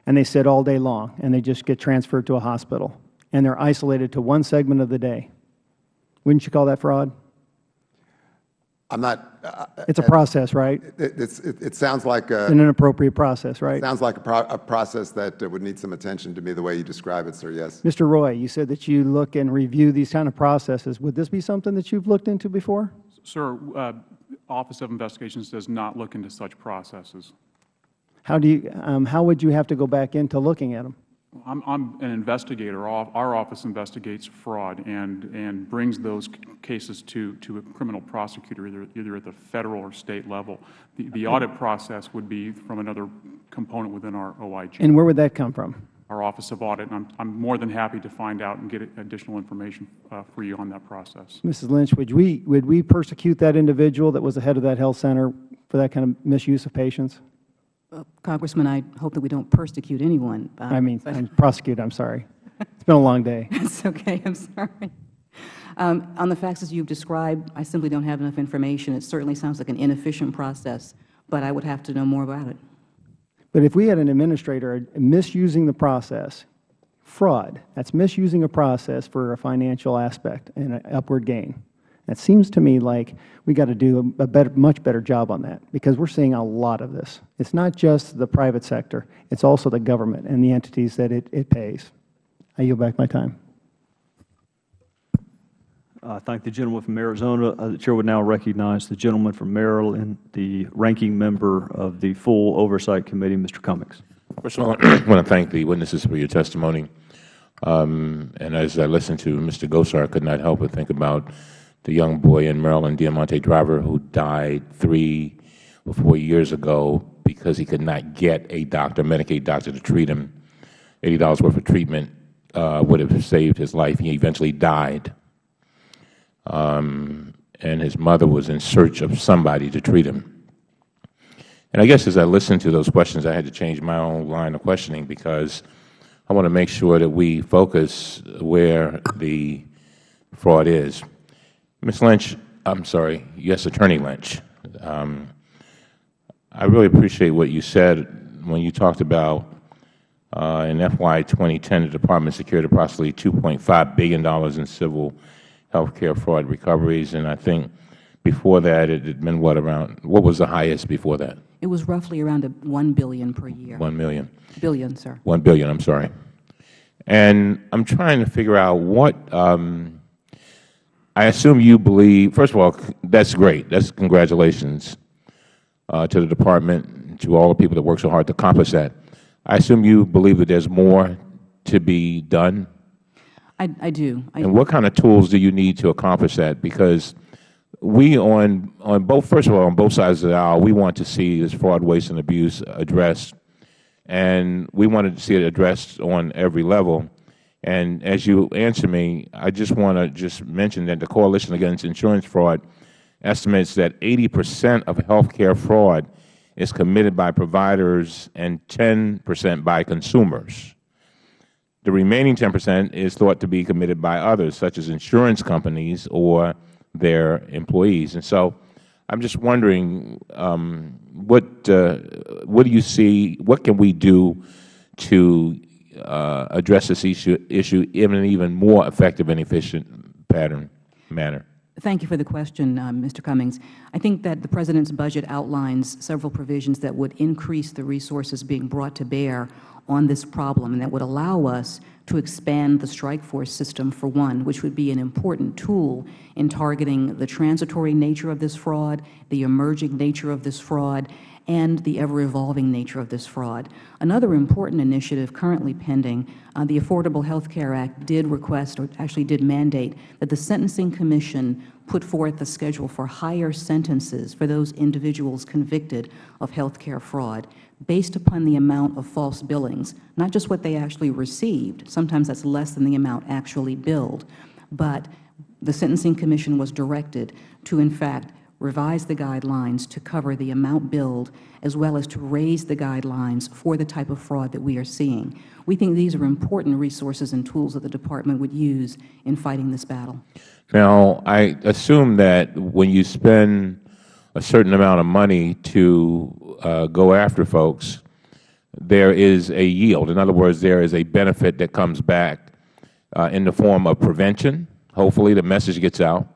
And they sit all day long and they just get transferred to a hospital. And they're isolated to one segment of the day. Wouldn't you call that fraud? I'm not, uh, It's a process, right? it, it's, it, it sounds like a, An inappropriate process, right? sounds like a, pro, a process that uh, would need some attention to me the way you describe it, sir, yes. Mr. Roy, you said that you look and review these kind of processes. Would this be something that you've looked into before? Sir, uh, Office of Investigations does not look into such processes. How do you, um, how would you have to go back into looking at them? I'm, I'm an investigator. Our our office investigates fraud and, and brings those cases to, to a criminal prosecutor, either, either at the Federal or State level. The, the audit process would be from another component within our OIG, And where would that come from? our Office of Audit. And I'm, I'm more than happy to find out and get additional information uh, for you on that process. Mrs. Lynch, would we, would we persecute that individual that was the head of that health center for that kind of misuse of patients? Uh, Congressman, I hope that we don't persecute anyone. uh, I mean, I'm prosecute, I'm sorry. It's been a long day. It's okay, I'm sorry. Um, On the facts as you've described, I simply don't have enough information. It certainly sounds like an inefficient process, but I would have to know more about it. But if we had an administrator misusing the process, fraud, that's misusing a process for a financial aspect and an upward gain. It seems to me like we got to do a better, much better job on that because we're seeing a lot of this. It's not just the private sector, it's also the government and the entities that it, it pays. I yield back my time. I thank the gentleman from Arizona. Uh, The Chair would now recognize the gentleman from Maryland, the ranking member of the full Oversight Committee, Mr. Cummings. First of all, I want to thank the witnesses for your testimony. Um, and as I listened to Mr. Gosar, I could not help but think about the young boy in Maryland, Deamonte Driver, who died three or four years ago because he could not get a doctor, Medicaid doctor, to treat him. $80 worth of treatment uh, would have saved his life. He eventually died. Um, and his mother was in search of somebody to treat him. And I guess as I listened to those questions, I had to change my own line of questioning because I want to make sure that we focus where the fraud is. Ms. Lynch, I'm sorry, yes, Attorney Lynch, um, I really appreciate what you said when you talked about uh, in FY 2010, the Department secured approximately $2.5 billion in civil health care fraud recoveries, and I think before that it had been what around, what was the highest before that? It was roughly around a 1 billion per year. 1 million. Billion, sir. 1 billion, I'm sorry. And I'm trying to figure out what, um, I assume you believe, first of all, that's great. That's congratulations uh, to the Department, and to all the people that work so hard to accomplish that. I assume you believe that there's more to be done? I, I do. I- And what kind of tools do you need to accomplish that? Because we on, on both, first of all, on both sides of the aisle, we want to see this fraud, waste, and abuse addressed. And we wanted to see it addressed on every level. And as you answer me, I just want to just mention that the Coalition Against Insurance Fraud estimates that 80 percent of healthcare fraud is committed by providers and 10 percent by consumers. The remaining 10 percent is thought to be committed by others, such as insurance companies or their employees. And so I'm just wondering, um, what, uh, what do you see, what can we do to uh, address this issue, issue in an even more effective and efficient pattern, manner? Thank you for the question, uh, Mr. Cummings. I think that the President's budget outlines several provisions that would increase the resources being brought to bear on this problem and that would allow us to expand the strike force system for one, which would be an important tool in targeting the transitory nature of this fraud, the emerging nature of this fraud, and the ever-evolving nature of this fraud. Another important initiative currently pending, uh, the Affordable Health Care Act did request, or actually did mandate, that the Sentencing Commission put forth a schedule for higher sentences for those individuals convicted of health care fraud based upon the amount of false billings, not just what they actually received. Sometimes that's less than the amount actually billed. But the Sentencing Commission was directed to, in fact, revise the guidelines to cover the amount billed as well as to raise the guidelines for the type of fraud that we are seeing. We think these are important resources and tools that the Department would use in fighting this battle. Now, I assume that when you spend a certain amount of money to uh, go after folks, there is a yield. In other words, there is a benefit that comes back uh, in the form of prevention Hopefully, the message gets out,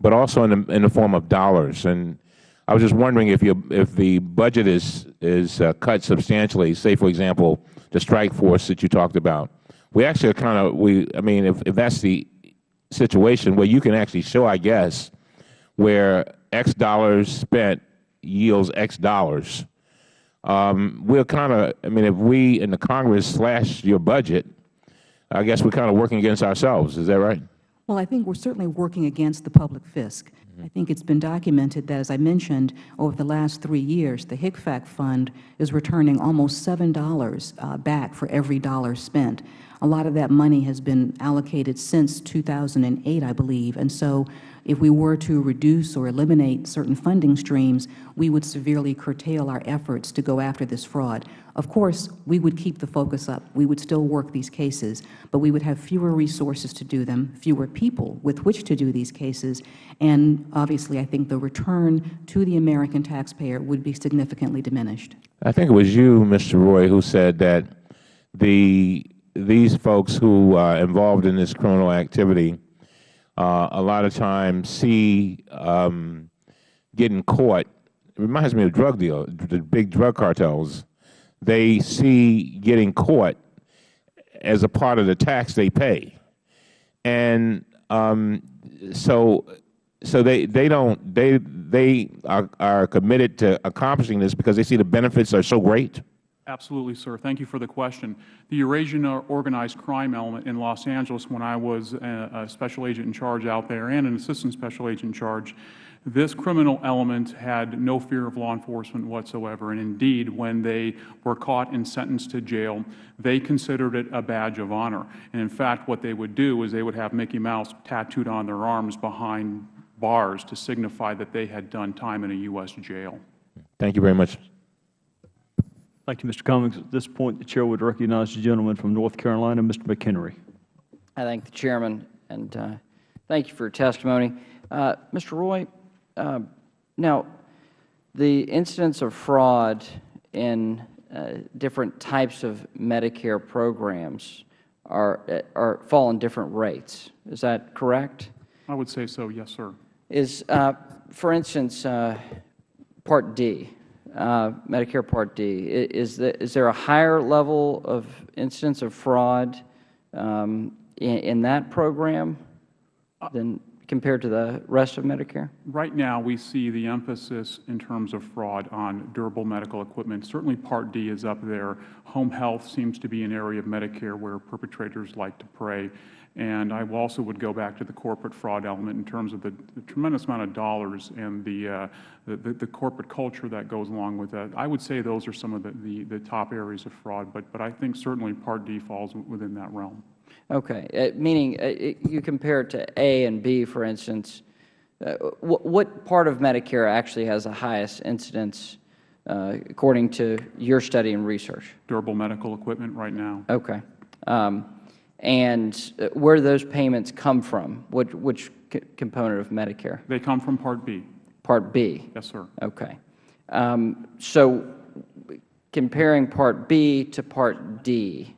but also in the, in the form of dollars. And I was just wondering if, you, if the budget is, is uh, cut substantially, say, for example, the strike force that you talked about. We actually are kind of, we, I mean, if, if that's the situation where you can actually show, I guess, where X dollars spent yields X dollars, um, we're kind of, I mean, if we in the Congress slash your budget, I guess we're kind of working against ourselves. Is that right? Well, I think we're certainly working against the public fisc. I think it's been documented that, as I mentioned, over the last three years, the HCFAC fund is returning almost $7 uh, back for every dollar spent. A lot of that money has been allocated since 2008, I believe, and so if we were to reduce or eliminate certain funding streams, we would severely curtail our efforts to go after this fraud. Of course, we would keep the focus up. We would still work these cases, but we would have fewer resources to do them, fewer people with which to do these cases, and obviously I think the return to the American taxpayer would be significantly diminished. I think it was you, Mr. Roy, who said that the, these folks who are involved in this criminal activity uh, a lot of times see um, getting caught. It reminds me of drug deal, the big drug cartels. They see getting caught as a part of the tax they pay, and um, so so they they don't they they are, are committed to accomplishing this because they see the benefits are so great. Absolutely, sir. Thank you for the question. The Eurasian organized crime element in Los Angeles, when I was a, special agent in charge out there and an assistant special agent in charge, this criminal element had no fear of law enforcement whatsoever. And indeed, when they were caught and sentenced to jail, they considered it a badge of honor. And in fact, what they would do is they would have Mickey Mouse tattooed on their arms behind bars to signify that they had done time in a U.S. jail. Thank you very much. Thank you, Mr. Cummings. At this point, the Chair would recognize the gentleman from North Carolina, Mr. McHenry. I thank the Chairman, and uh, thank you for your testimony. Uh, Mr. Roy, uh, now, the incidence of fraud in uh, different types of Medicare programs are, uh, are fall in different rates. Is that correct? I would say so, yes, sir. Is, uh, for instance, Part D, Medicare Part D, is, is there a higher level of incidence of fraud um, in, in, that program than compared to the rest of Medicare? Right now, we see the emphasis in terms of fraud on durable medical equipment. Certainly Part D is up there. Home health seems to be an area of Medicare where perpetrators like to prey. And I also would go back to the corporate fraud element in terms of the, the tremendous amount of dollars and the, uh, the, the, the, corporate culture that goes along with that. I would say those are some of the, the, the, top areas of fraud, but, but I think certainly Part D falls within that realm. Okay. Uh, meaning uh, you compare it to A and B, for instance. Uh, what, what, part of Medicare actually has the highest incidence uh, according to your study and research? Durable medical equipment right now. Okay. Um, and uh, where do those payments come from? Which, which component of Medicare? They come from Part B. Part B? Yes, sir. Okay. Um, so comparing Part B to Part D,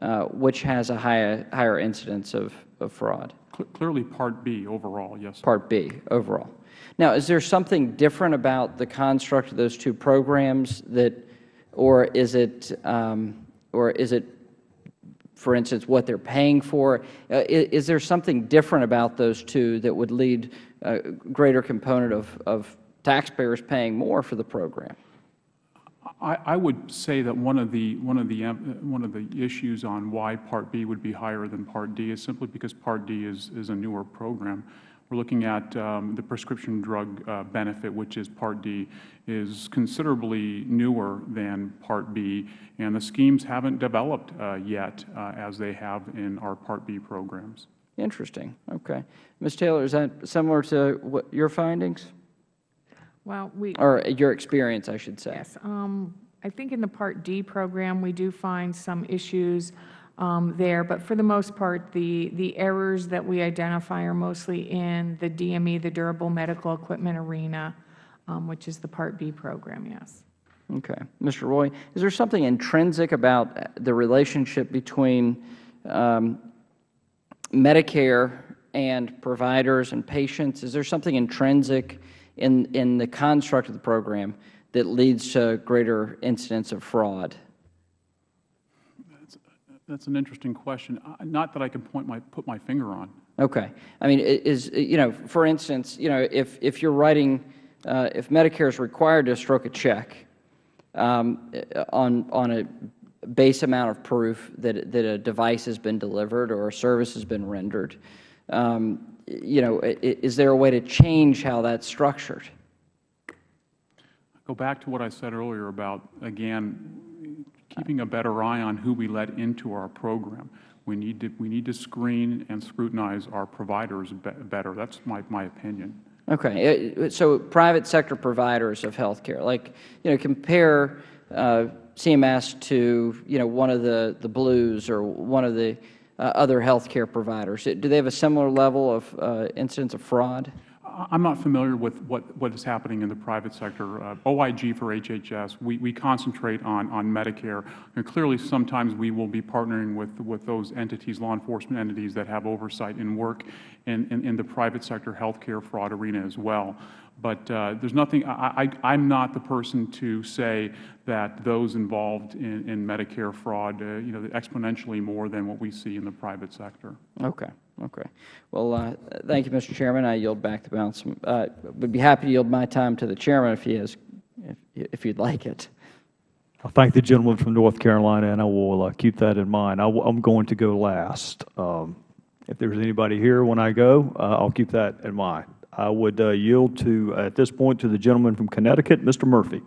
uh, which has a higher, higher incidence of, of fraud? Clearly Part B overall, yes. Sir. Part B overall. Now, is there something different about the construct of those two programs that, or is it, um, or is it for instance, what they are paying for. Uh, is, is, there something different about those two that would lead a greater component of, of taxpayers paying more for the program? I, I, would say that one of the one of the one of the issues on why Part B would be higher than Part D is simply because Part D is is a newer program. We're looking at um, the prescription drug uh, benefit, which is Part D, is considerably newer than Part B, and the schemes haven't developed uh, yet uh, as they have in our Part B programs. Interesting. Okay. Ms. Taylor, is that similar to what your findings? Well, we or your experience, I should say. Yes. Um, I think in the Part D program, we do find some issues um, there. But for the most part, the, the errors that we identify are mostly in the DME, the durable medical equipment arena, um, which is the Part B program, yes. Okay. Mr. Roy, is there something intrinsic about the relationship between um, Medicare and providers and patients? Is there something intrinsic in, in the construct of the program that leads to greater incidence of fraud? That's an interesting question. Not that I can point my, put my finger on. Okay. I mean, is, you know, for instance, you know, if, if you're writing, uh, if Medicare is required to stroke a check um, on, on a base amount of proof that, that a device has been delivered or a service has been rendered, um, you know, is there a way to change how that's structured? Go back to what I said earlier about, again, keeping a better eye on who we let into our program. We need to, we need to screen and scrutinize our providers be- better. That's my, my opinion. Okay. Uh, So private sector providers of health care, like, you know, compare uh, CMS to, you know, one of the, the Blues or one of the uh, other health care providers. Do they have a similar level of uh, incidence of fraud? I'm not familiar with what, what is happening in the private sector. Uh, OIG for HHS, we, we concentrate on, on Medicare. And clearly, sometimes we will be partnering with, with those entities, law enforcement entities that have oversight and work in, in, in the private sector healthcare fraud arena as well. But uh, there's nothing, I, I, I'm not the person to say that those involved in, in Medicare fraud, uh, you know, exponentially more than what we see in the private sector. Okay. Okay. Well, uh, thank you, Mr. Chairman. I yield back the balance. Uh, would be happy to yield my time to the chairman if he has, if, if you'd like it. I thank the gentleman from North Carolina, and I will uh, keep that in mind. I am going to go last. Um, If there's anybody here when I go, uh, I'll keep that in mind. I would uh, yield to, at this point, to the gentleman from Connecticut, Mr. Murphy.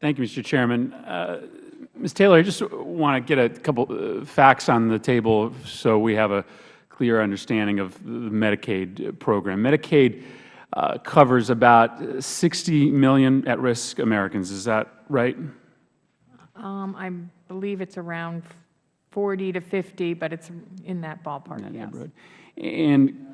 Thank you, Mr. Chairman. Uh, Ms. Taylor, I just want to get a couple uh, facts on the table so we have a clear understanding of the Medicaid program. Medicaid uh, covers about 60 million at-risk Americans. Is that right? Um, I believe it's around 40 to 50, but it's in that ballpark, yes. neighborhood. And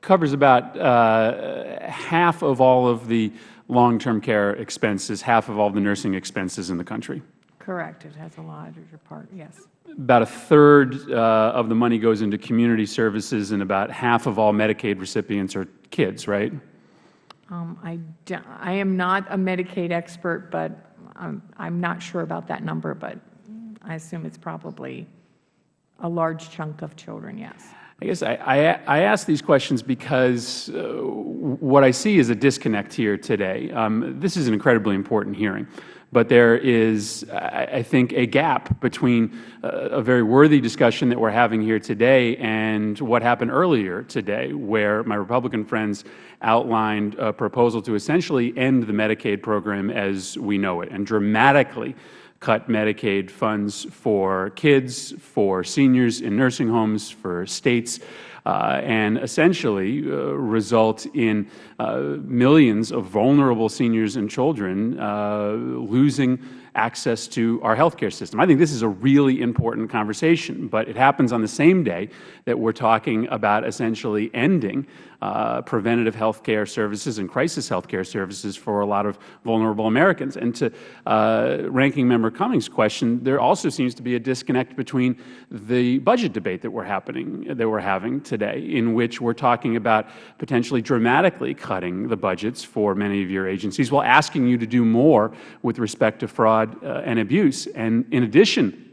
covers about uh, half of all of the long-term care expenses, half of all the nursing expenses in the country. Correct. It has a larger part, yes. About a third uh, of the money goes into community services, and about half of all Medicaid recipients are kids, right? Um, I, I am not a Medicaid expert, but I'm, I'm not sure about that number, but I assume it's probably a large chunk of children, yes. I guess I, I, I ask these questions because uh, what I see is a disconnect here today. Um, this is an incredibly important hearing, but there is, I, think, a gap between uh, a very worthy discussion that we're having here today and what happened earlier today, where my Republican friends outlined a proposal to essentially end the Medicaid program as we know it and dramatically cut Medicaid funds for kids, for seniors in nursing homes, for states, uh, and essentially uh, result in uh, millions of vulnerable seniors and children uh, losing access to our health care system. I think this is a really important conversation, but it happens on the same day that we are talking about essentially ending preventative health care services and crisis health care services for a lot of vulnerable Americans. And to uh, Ranking Member Cummings' question, there also seems to be a disconnect between the budget debate that we're happening that we're having today, in which we're talking about potentially dramatically cutting the budgets for many of your agencies while asking you to do more with respect to fraud uh, and abuse. And in addition,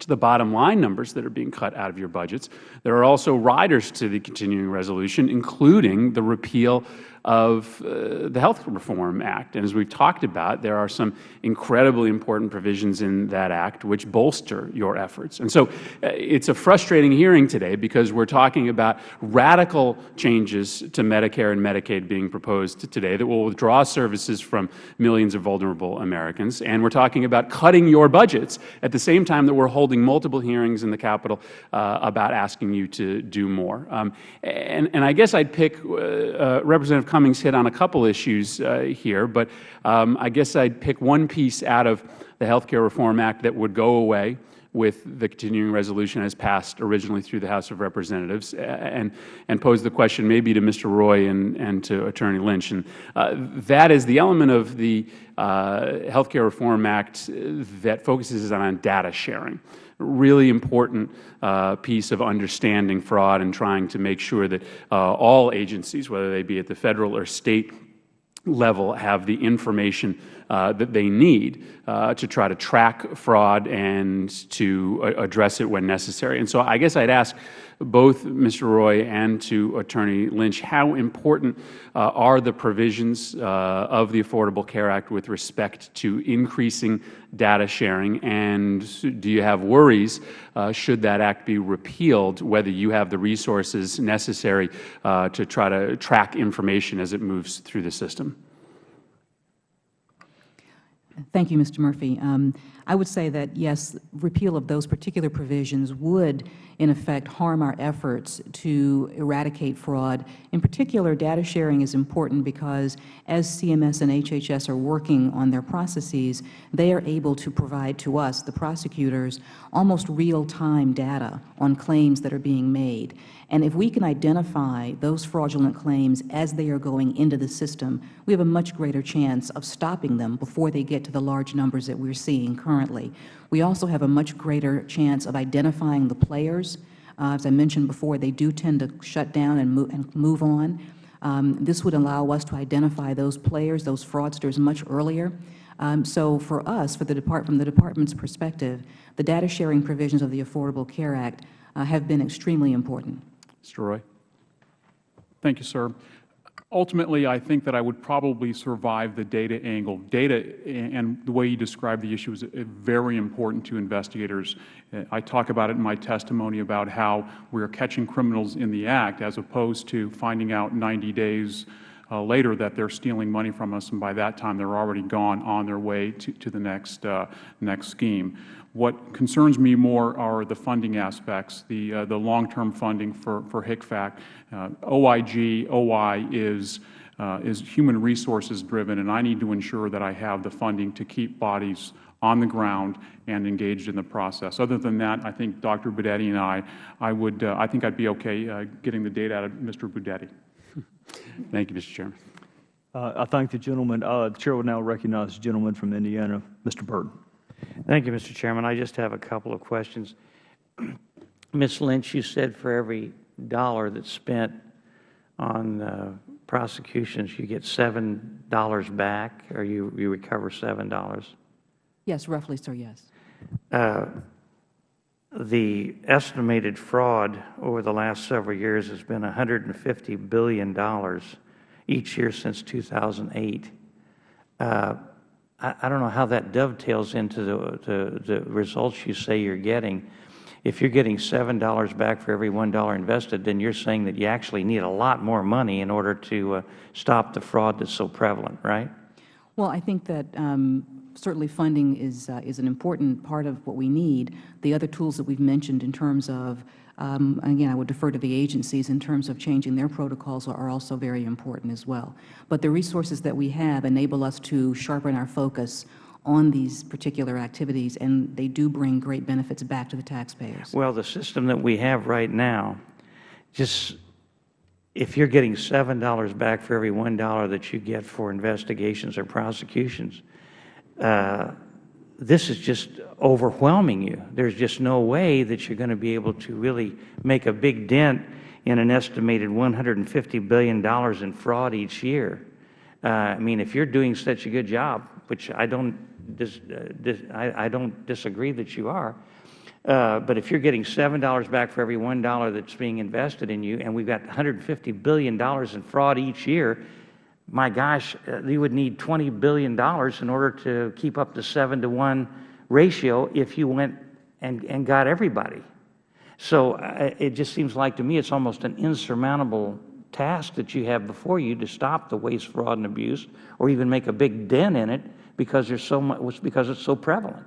to the bottom line numbers that are being cut out of your budgets. There are also riders to the continuing resolution, including the repeal of uh, the Health Reform Act. And as we've talked about, there are some incredibly important provisions in that act which bolster your efforts. And so uh, it's a frustrating hearing today because we're talking about radical changes to Medicare and Medicaid being proposed today that will withdraw services from millions of vulnerable Americans. And we're talking about cutting your budgets at the same time that we're holding multiple hearings in the Capitol uh, about asking you to do more. Um, and, and I guess I'd pick uh, uh, Representative Cummings hit on a couple issues uh, here, but um, I guess I'd pick one piece out of the Health Care Reform Act that would go away with the continuing resolution as passed originally through the House of Representatives and, and pose the question maybe to Mr. Roy and, and to Attorney Lynch. And uh, that is the element of the uh, Health Care Reform Act that focuses on data sharing really important uh, piece of understanding fraud and trying to make sure that uh, all agencies, whether they be at the Federal or State level, have the information uh, that they need uh, to try to track fraud and to uh, address it when necessary. And so I guess I'd ask both Mr. Roy and to Attorney Lynch, how important uh, are the provisions uh, of the Affordable Care Act with respect to increasing data sharing, and do you have worries, uh, should that act be repealed, whether you have the resources necessary uh, to try to track information as it moves through the system? Thank you, Mr. Murphy. Um, I would say that, yes, repeal of those particular provisions would, in effect, harm our efforts to eradicate fraud. In particular, data sharing is important because as CMS and HHS are working on their processes, they are able to provide to us, the prosecutors, almost real-time data on claims that are being made. And if we can identify those fraudulent claims as they are going into the system, we have a much greater chance of stopping them before they get to the large numbers that we are seeing currently. We also have a much greater chance of identifying the players. Uh, as I mentioned before, they do tend to shut down and move, and move on. Um, this would allow us to identify those players, those fraudsters, much earlier. Um, so for us, for the Depart from the Department's perspective, the data sharing provisions of the Affordable Care Act uh, have been extremely important. Mr. Roy. Thank you, sir. Ultimately, I think that I would probably survive the data angle. Data and the way you describe the issue is uh, very important to investigators. Uh, I talk about it in my testimony about how we are catching criminals in the act as opposed to finding out 90 days uh, later that they're stealing money from us, and by that time they're already gone on their way to, to the next, uh, next scheme. What concerns me more are the funding aspects, the, uh, the long-term funding for, for HCFAC. Uh, OIG, OI is, uh, is human resources driven, and I need to ensure that I have the funding to keep bodies on the ground and engaged in the process. Other than that, I think Dr. Budetti and I, I, would, uh, I think I'd be okay getting the data out of Mr. Budetti. Thank you, Mr. Chairman. Uh, I thank the gentleman. Uh, the Chair will now recognize the gentleman from Indiana, Mr. Burton. Thank you, Mr. Chairman. I just have a couple of questions. Ms. Lynch, you said for every dollar that's spent on uh, prosecutions, you get $7 back, or you, you recover $7? Yes, roughly, sir, yes. The estimated fraud over the last several years has been $150 billion each year since 2008. Uh, I, I don't know how that dovetails into the, the, the results you say you're getting. If you're getting $7 back for every $1 invested, then you're saying that you actually need a lot more money in order to uh, stop the fraud that's so prevalent, right? Well, I think that um, certainly funding is, uh, is an important part of what we need. The other tools that we've mentioned in terms of um, again, I would defer to the agencies in terms of changing their protocols are also very important as well. But the resources that we have enable us to sharpen our focus on these particular activities, and they do bring great benefits back to the taxpayers. Well, the system that we have right now, just if you're getting $7 back for every $1 that you get for investigations or prosecutions, uh, this is just overwhelming you. There's just no way that you're going to be able to really make a big dent in an estimated $150 billion in fraud each year. Uh, I mean, if you're doing such a good job, which I don't, dis, uh, dis, I, I, don't disagree that you are, uh, but if you're getting $7 back for every $1 that's being invested in you, and we've got $150 billion in fraud each year, my gosh, uh, you would need $20 billion in order to keep up the 7 to 1 ratio if you went and, and got everybody. So uh, it just seems like to me it's almost an insurmountable task that you have before you to stop the waste, fraud, and abuse, or even make a big dent in it because there's so much because it's so prevalent.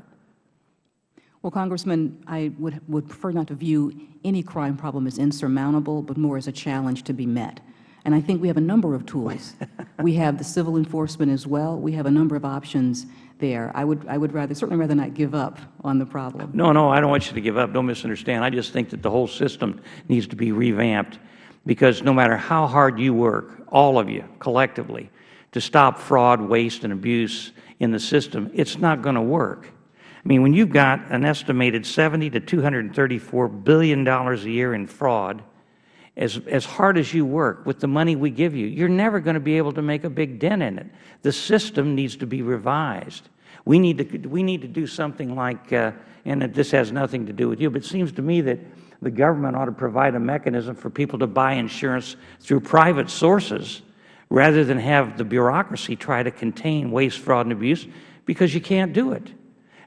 Well, Congressman, I would, would prefer not to view any crime problem as insurmountable, but more as a challenge to be met. And I think we have a number of tools. we have the civil enforcement as well. We have a number of options there. I would, I would rather, certainly rather not give up on the problem. No, no, I don't want you to give up. Don't misunderstand. I just think that the whole system needs to be revamped because no matter how hard you work, all of you collectively, to stop fraud, waste, and abuse in the system, it's not going to work. I mean, when you've got an estimated 70 to $234 billion a year in fraud, as, as hard as you work with the money we give you, you're never going to be able to make a big dent in it. The system needs to be revised. We need to, we need to do something like, uh, and this has nothing to do with you, but it seems to me that the government ought to provide a mechanism for people to buy insurance through private sources rather than have the bureaucracy try to contain waste, fraud, and abuse because you can't do it.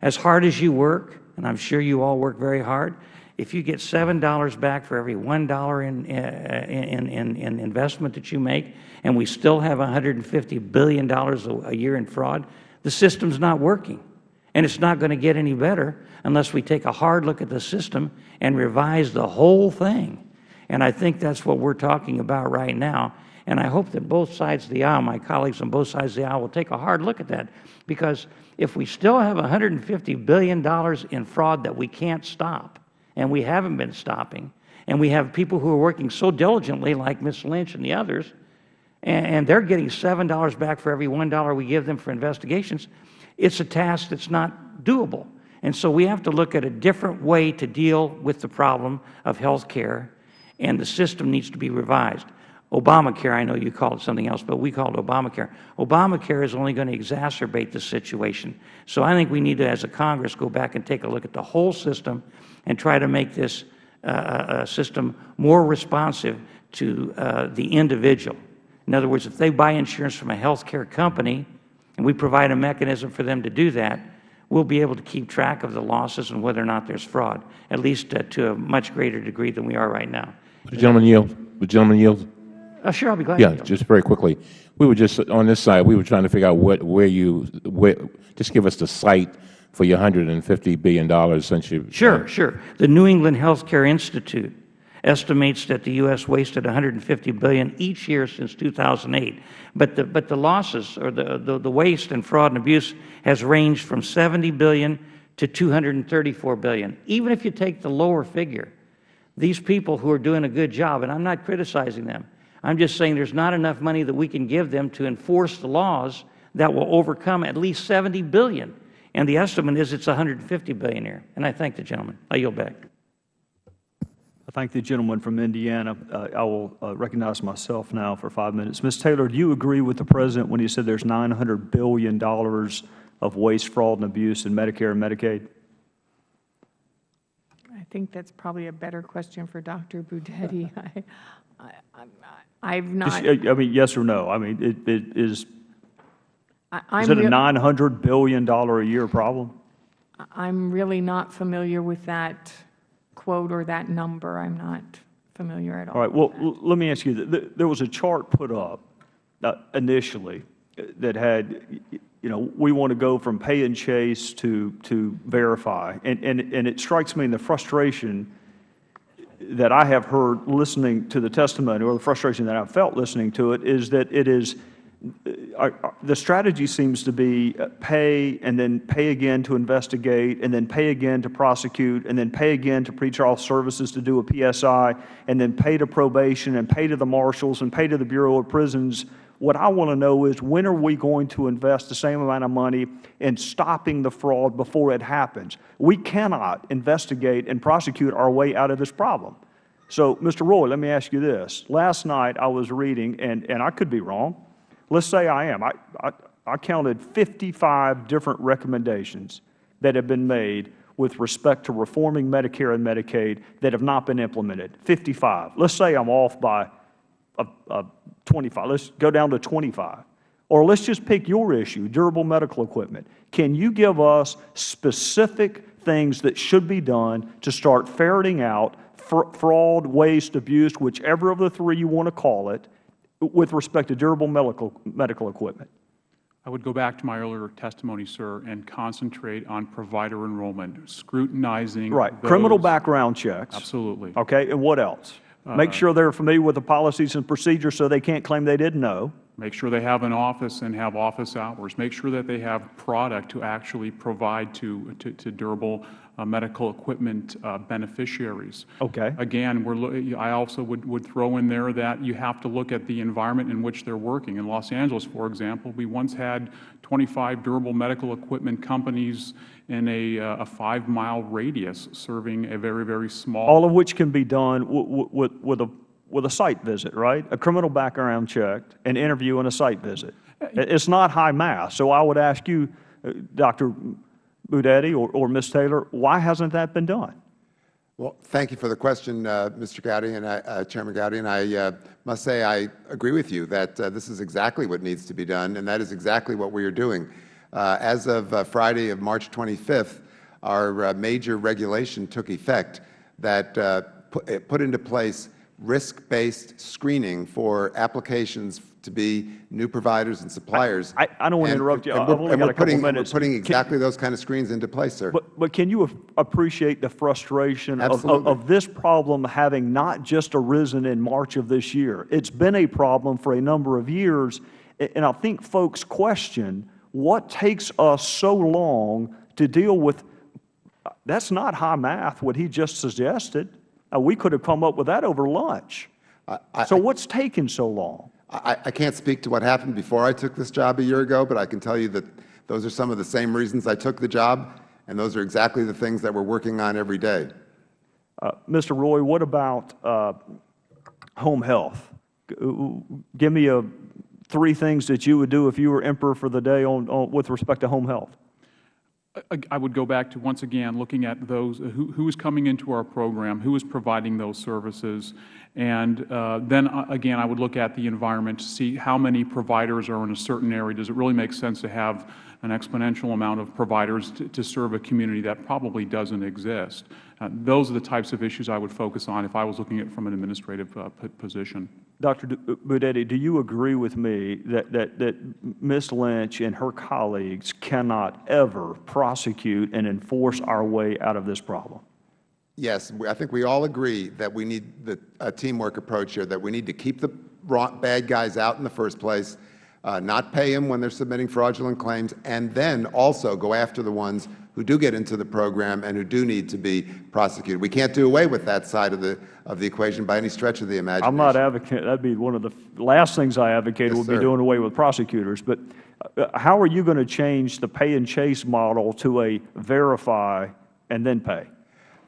As hard as you work, and I'm sure you all work very hard, if you get $7 back for every $1 in, uh, in, in, in investment that you make, and we still have $150 billion a year in fraud, the system's not working. And it's not going to get any better unless we take a hard look at the system and revise the whole thing. And I think that's what we're talking about right now. And I hope that both sides of the aisle, my colleagues on both sides of the aisle, will take a hard look at that. Because if we still have $150 billion in fraud that we can't stop, and we haven't been stopping. And we have people who are working so diligently, like Ms. Lynch and the others, and, and they're getting $7 back for every $1 we give them for investigations. It's a task that's not doable. And so we have to look at a different way to deal with the problem of health care, and the system needs to be revised. Obamacare, I know you call it something else, but we call it Obamacare. Obamacare is only going to exacerbate the situation. So I think we need to, as a Congress, go back and take a look at the whole system and try to make this uh, uh, system more responsive to uh, the individual. In other words, if they buy insurance from a health care company and we provide a mechanism for them to do that, we'll be able to keep track of the losses and whether or not there's fraud, at least uh, to a much greater degree than we are right now. The gentleman yield? The gentleman yield? Uh, sure, I'll be glad Yeah, just very quickly. We were just, on this side, we were trying to figure out what, where you, where, just give us the cite for your $150 billion since you. Sure, sure. The New England Healthcare Institute estimates that the U.S. wasted 150 billion each year since 2008. But the, but the losses, or the, the, the waste and fraud and abuse, has ranged from 70 billion to 234 billion. Even if you take the lower figure, these people who are doing a good job, and I'm not criticizing them, I'm just saying there's not enough money that we can give them to enforce the laws that will overcome at least 70 billion. And the estimate is it's 150 billion here. And I thank the gentleman. I yield back. I thank the gentleman from Indiana. Uh, I will uh, recognize myself now for five minutes. Ms. Taylor, do you agree with the President when he said there's $900 billion of waste, fraud, and abuse in Medicare and Medicaid? I think that's probably a better question for Dr. Budetti. I, I, I, I've not, Just, I mean, yes or no? I mean, it, it is, I- I'm, is it a $900 billion a year problem? I'm really not familiar with that quote or that number. I'm not familiar at all. All right, well, let me ask you, th- th- there was a chart put up uh, initially uh, that had, you know, we want to go from pay and chase to, to verify. And, and, and it strikes me in the frustration that I have heard listening to the testimony, or the frustration that I've felt listening to it, is that it is, the strategy seems to be uh, pay and then pay again to investigate, and then pay again to prosecute, and then pay again to pretrial services to do a PSI, and then pay to probation, and pay to the marshals, and pay to the Bureau of Prisons. What I want to know is when are we going to invest the same amount of money in stopping the fraud before it happens? We cannot investigate and prosecute our way out of this problem. So, Mr. Roy, let me ask you this. Last night I was reading, and, and I could be wrong. Let's say I am. I, I, I counted 55 different recommendations that have been made with respect to reforming Medicare and Medicaid that have not been implemented. 55. Let's say I'm off by a, a 25. Let's go down to 25. Or let's just pick your issue, durable medical equipment. Can you give us specific things that should be done to start ferreting out fr fraud, waste, abuse, whichever of the three you want to call it, with respect to durable medical, medical equipment? I would go back to my earlier testimony, sir, and concentrate on provider enrollment, scrutinizing Right. Criminal background checks. Absolutely. Okay. And what else? Make sure they're familiar with the policies and procedures so they can't claim they didn't know. make sure they have an office and have office hours, make sure that they have product to actually provide to, to, to durable uh, medical equipment uh, beneficiaries. Okay. Again, we're, I also would, would throw in there that you have to look at the environment in which they're working. In Los Angeles, for example, we once had 25 durable medical equipment companies in a, uh, a five-mile radius serving a very, very small. All of which can be done with, with a, with a site visit, right? A criminal background check, an interview, and a site visit. It's not high math. So I would ask you, uh, Dr. Budetti or, or Ms. Taylor, why hasn't that been done? Well, thank you for the question, uh, Mr. Gowdy and I, uh, Chairman Gowdy. And I uh, must say I agree with you that uh, this is exactly what needs to be done, and that is exactly what we are doing. Uh, as of uh, Friday of March 25th, our major regulation took effect that put, put into place risk-based screening for applications to be new providers and suppliers. I- I don't want to And- interrupt you. and we're- and we're putting-. We're putting Can- exactly those kind of screens into place, sir. But, but can you appreciate the frustration of, of, of this problem having not just arisen in March of this year? It's been a problem for a number of years, and I think folks question what takes us so long to deal with. That's not high math, what he just suggested. Uh, we could have come up with that over lunch. I- so what's taking so long? I, I can't speak to what happened before I took this job a year ago, but I can tell you that those are some of the same reasons I took the job, and those are exactly the things that we're working on every day. Uh, Mr. Roy, what about uh, home health? Uh, Give me a, three things that you would do if you were emperor for the day on, on, with respect to home health. I- would go back to, once again, looking at those, who who is coming into our program, who is providing those services, and uh, then, uh, again, I would look at the environment to see how many providers are in a certain area. Does it really make sense to have an exponential amount of providers to to serve a community that probably doesn't exist? Uh, Those are the types of issues I would focus on if I was looking at it from an administrative uh, position. Dr. Budetti, do you agree with me that, that, that Ms. Lynch and her colleagues cannot ever prosecute and enforce our way out of this problem? Yes, I think we all agree that we need the, a teamwork approach here, that we need to keep the bad guys out in the first place, uh, not pay them when they're submitting fraudulent claims, and then also go after the ones who do get into the program and who do need to be prosecuted. We can't do away with that side of the, of the equation by any stretch of the imagination. I'm not advocating, that'd be one of the last things I advocated Yes, would be doing away with prosecutors. But uh, how are you going to change the pay and chase model to a verify and then pay?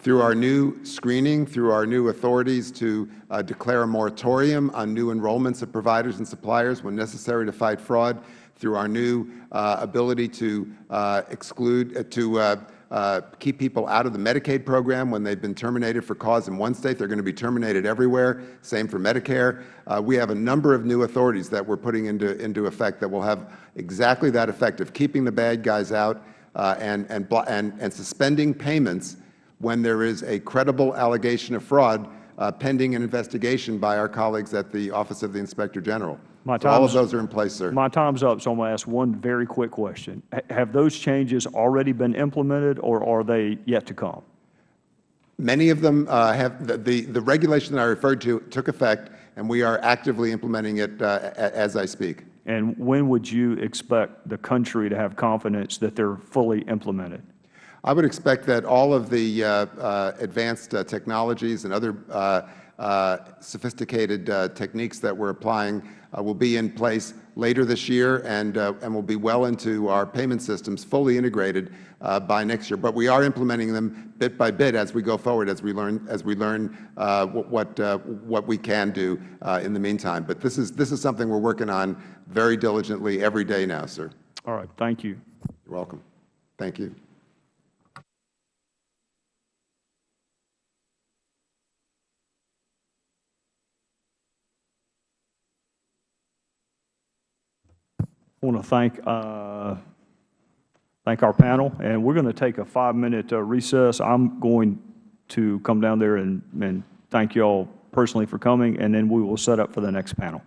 Through our new screening, through our new authorities to uh, declare a moratorium on new enrollments of providers and suppliers when necessary to fight fraud, through our new uh, ability to uh, exclude, uh, to uh, uh, keep people out of the Medicaid program when they've been terminated for cause in one state. They're going to be terminated everywhere. Same for Medicare. Uh, we have a number of new authorities that we're putting into, into effect that will have exactly that effect of keeping the bad guys out uh, and, and, and, and suspending payments when there is a credible allegation of fraud uh, pending an investigation by our colleagues at the Office of the Inspector General. My So all of those are in place, sir. My time's up, so I'm going to ask one very quick question. Ha- Have those changes already been implemented, or are they yet to come? Many of them uh, have, the, the, the regulation that I referred to took effect, and we are actively implementing it uh, as I speak. And when would you expect the country to have confidence that they're fully implemented? I would expect that all of the uh, uh, advanced uh, technologies and other uh, uh, sophisticated uh, techniques that we're applying uh, will be in place later this year and, uh, and will be well into our payment systems, fully integrated uh, by next year. But we are implementing them bit by bit as we go forward, as we learn, as we learn uh, what, what, uh, what we can do uh, in the meantime. But this is, this is something we're working on very diligently every day now, sir. All right, thank you. You're welcome. Thank you. I want to thank, uh, thank our panel, and we're going to take a five-minute uh, recess. I'm going to come down there and, and thank you all personally for coming, and then we will set up for the next panel.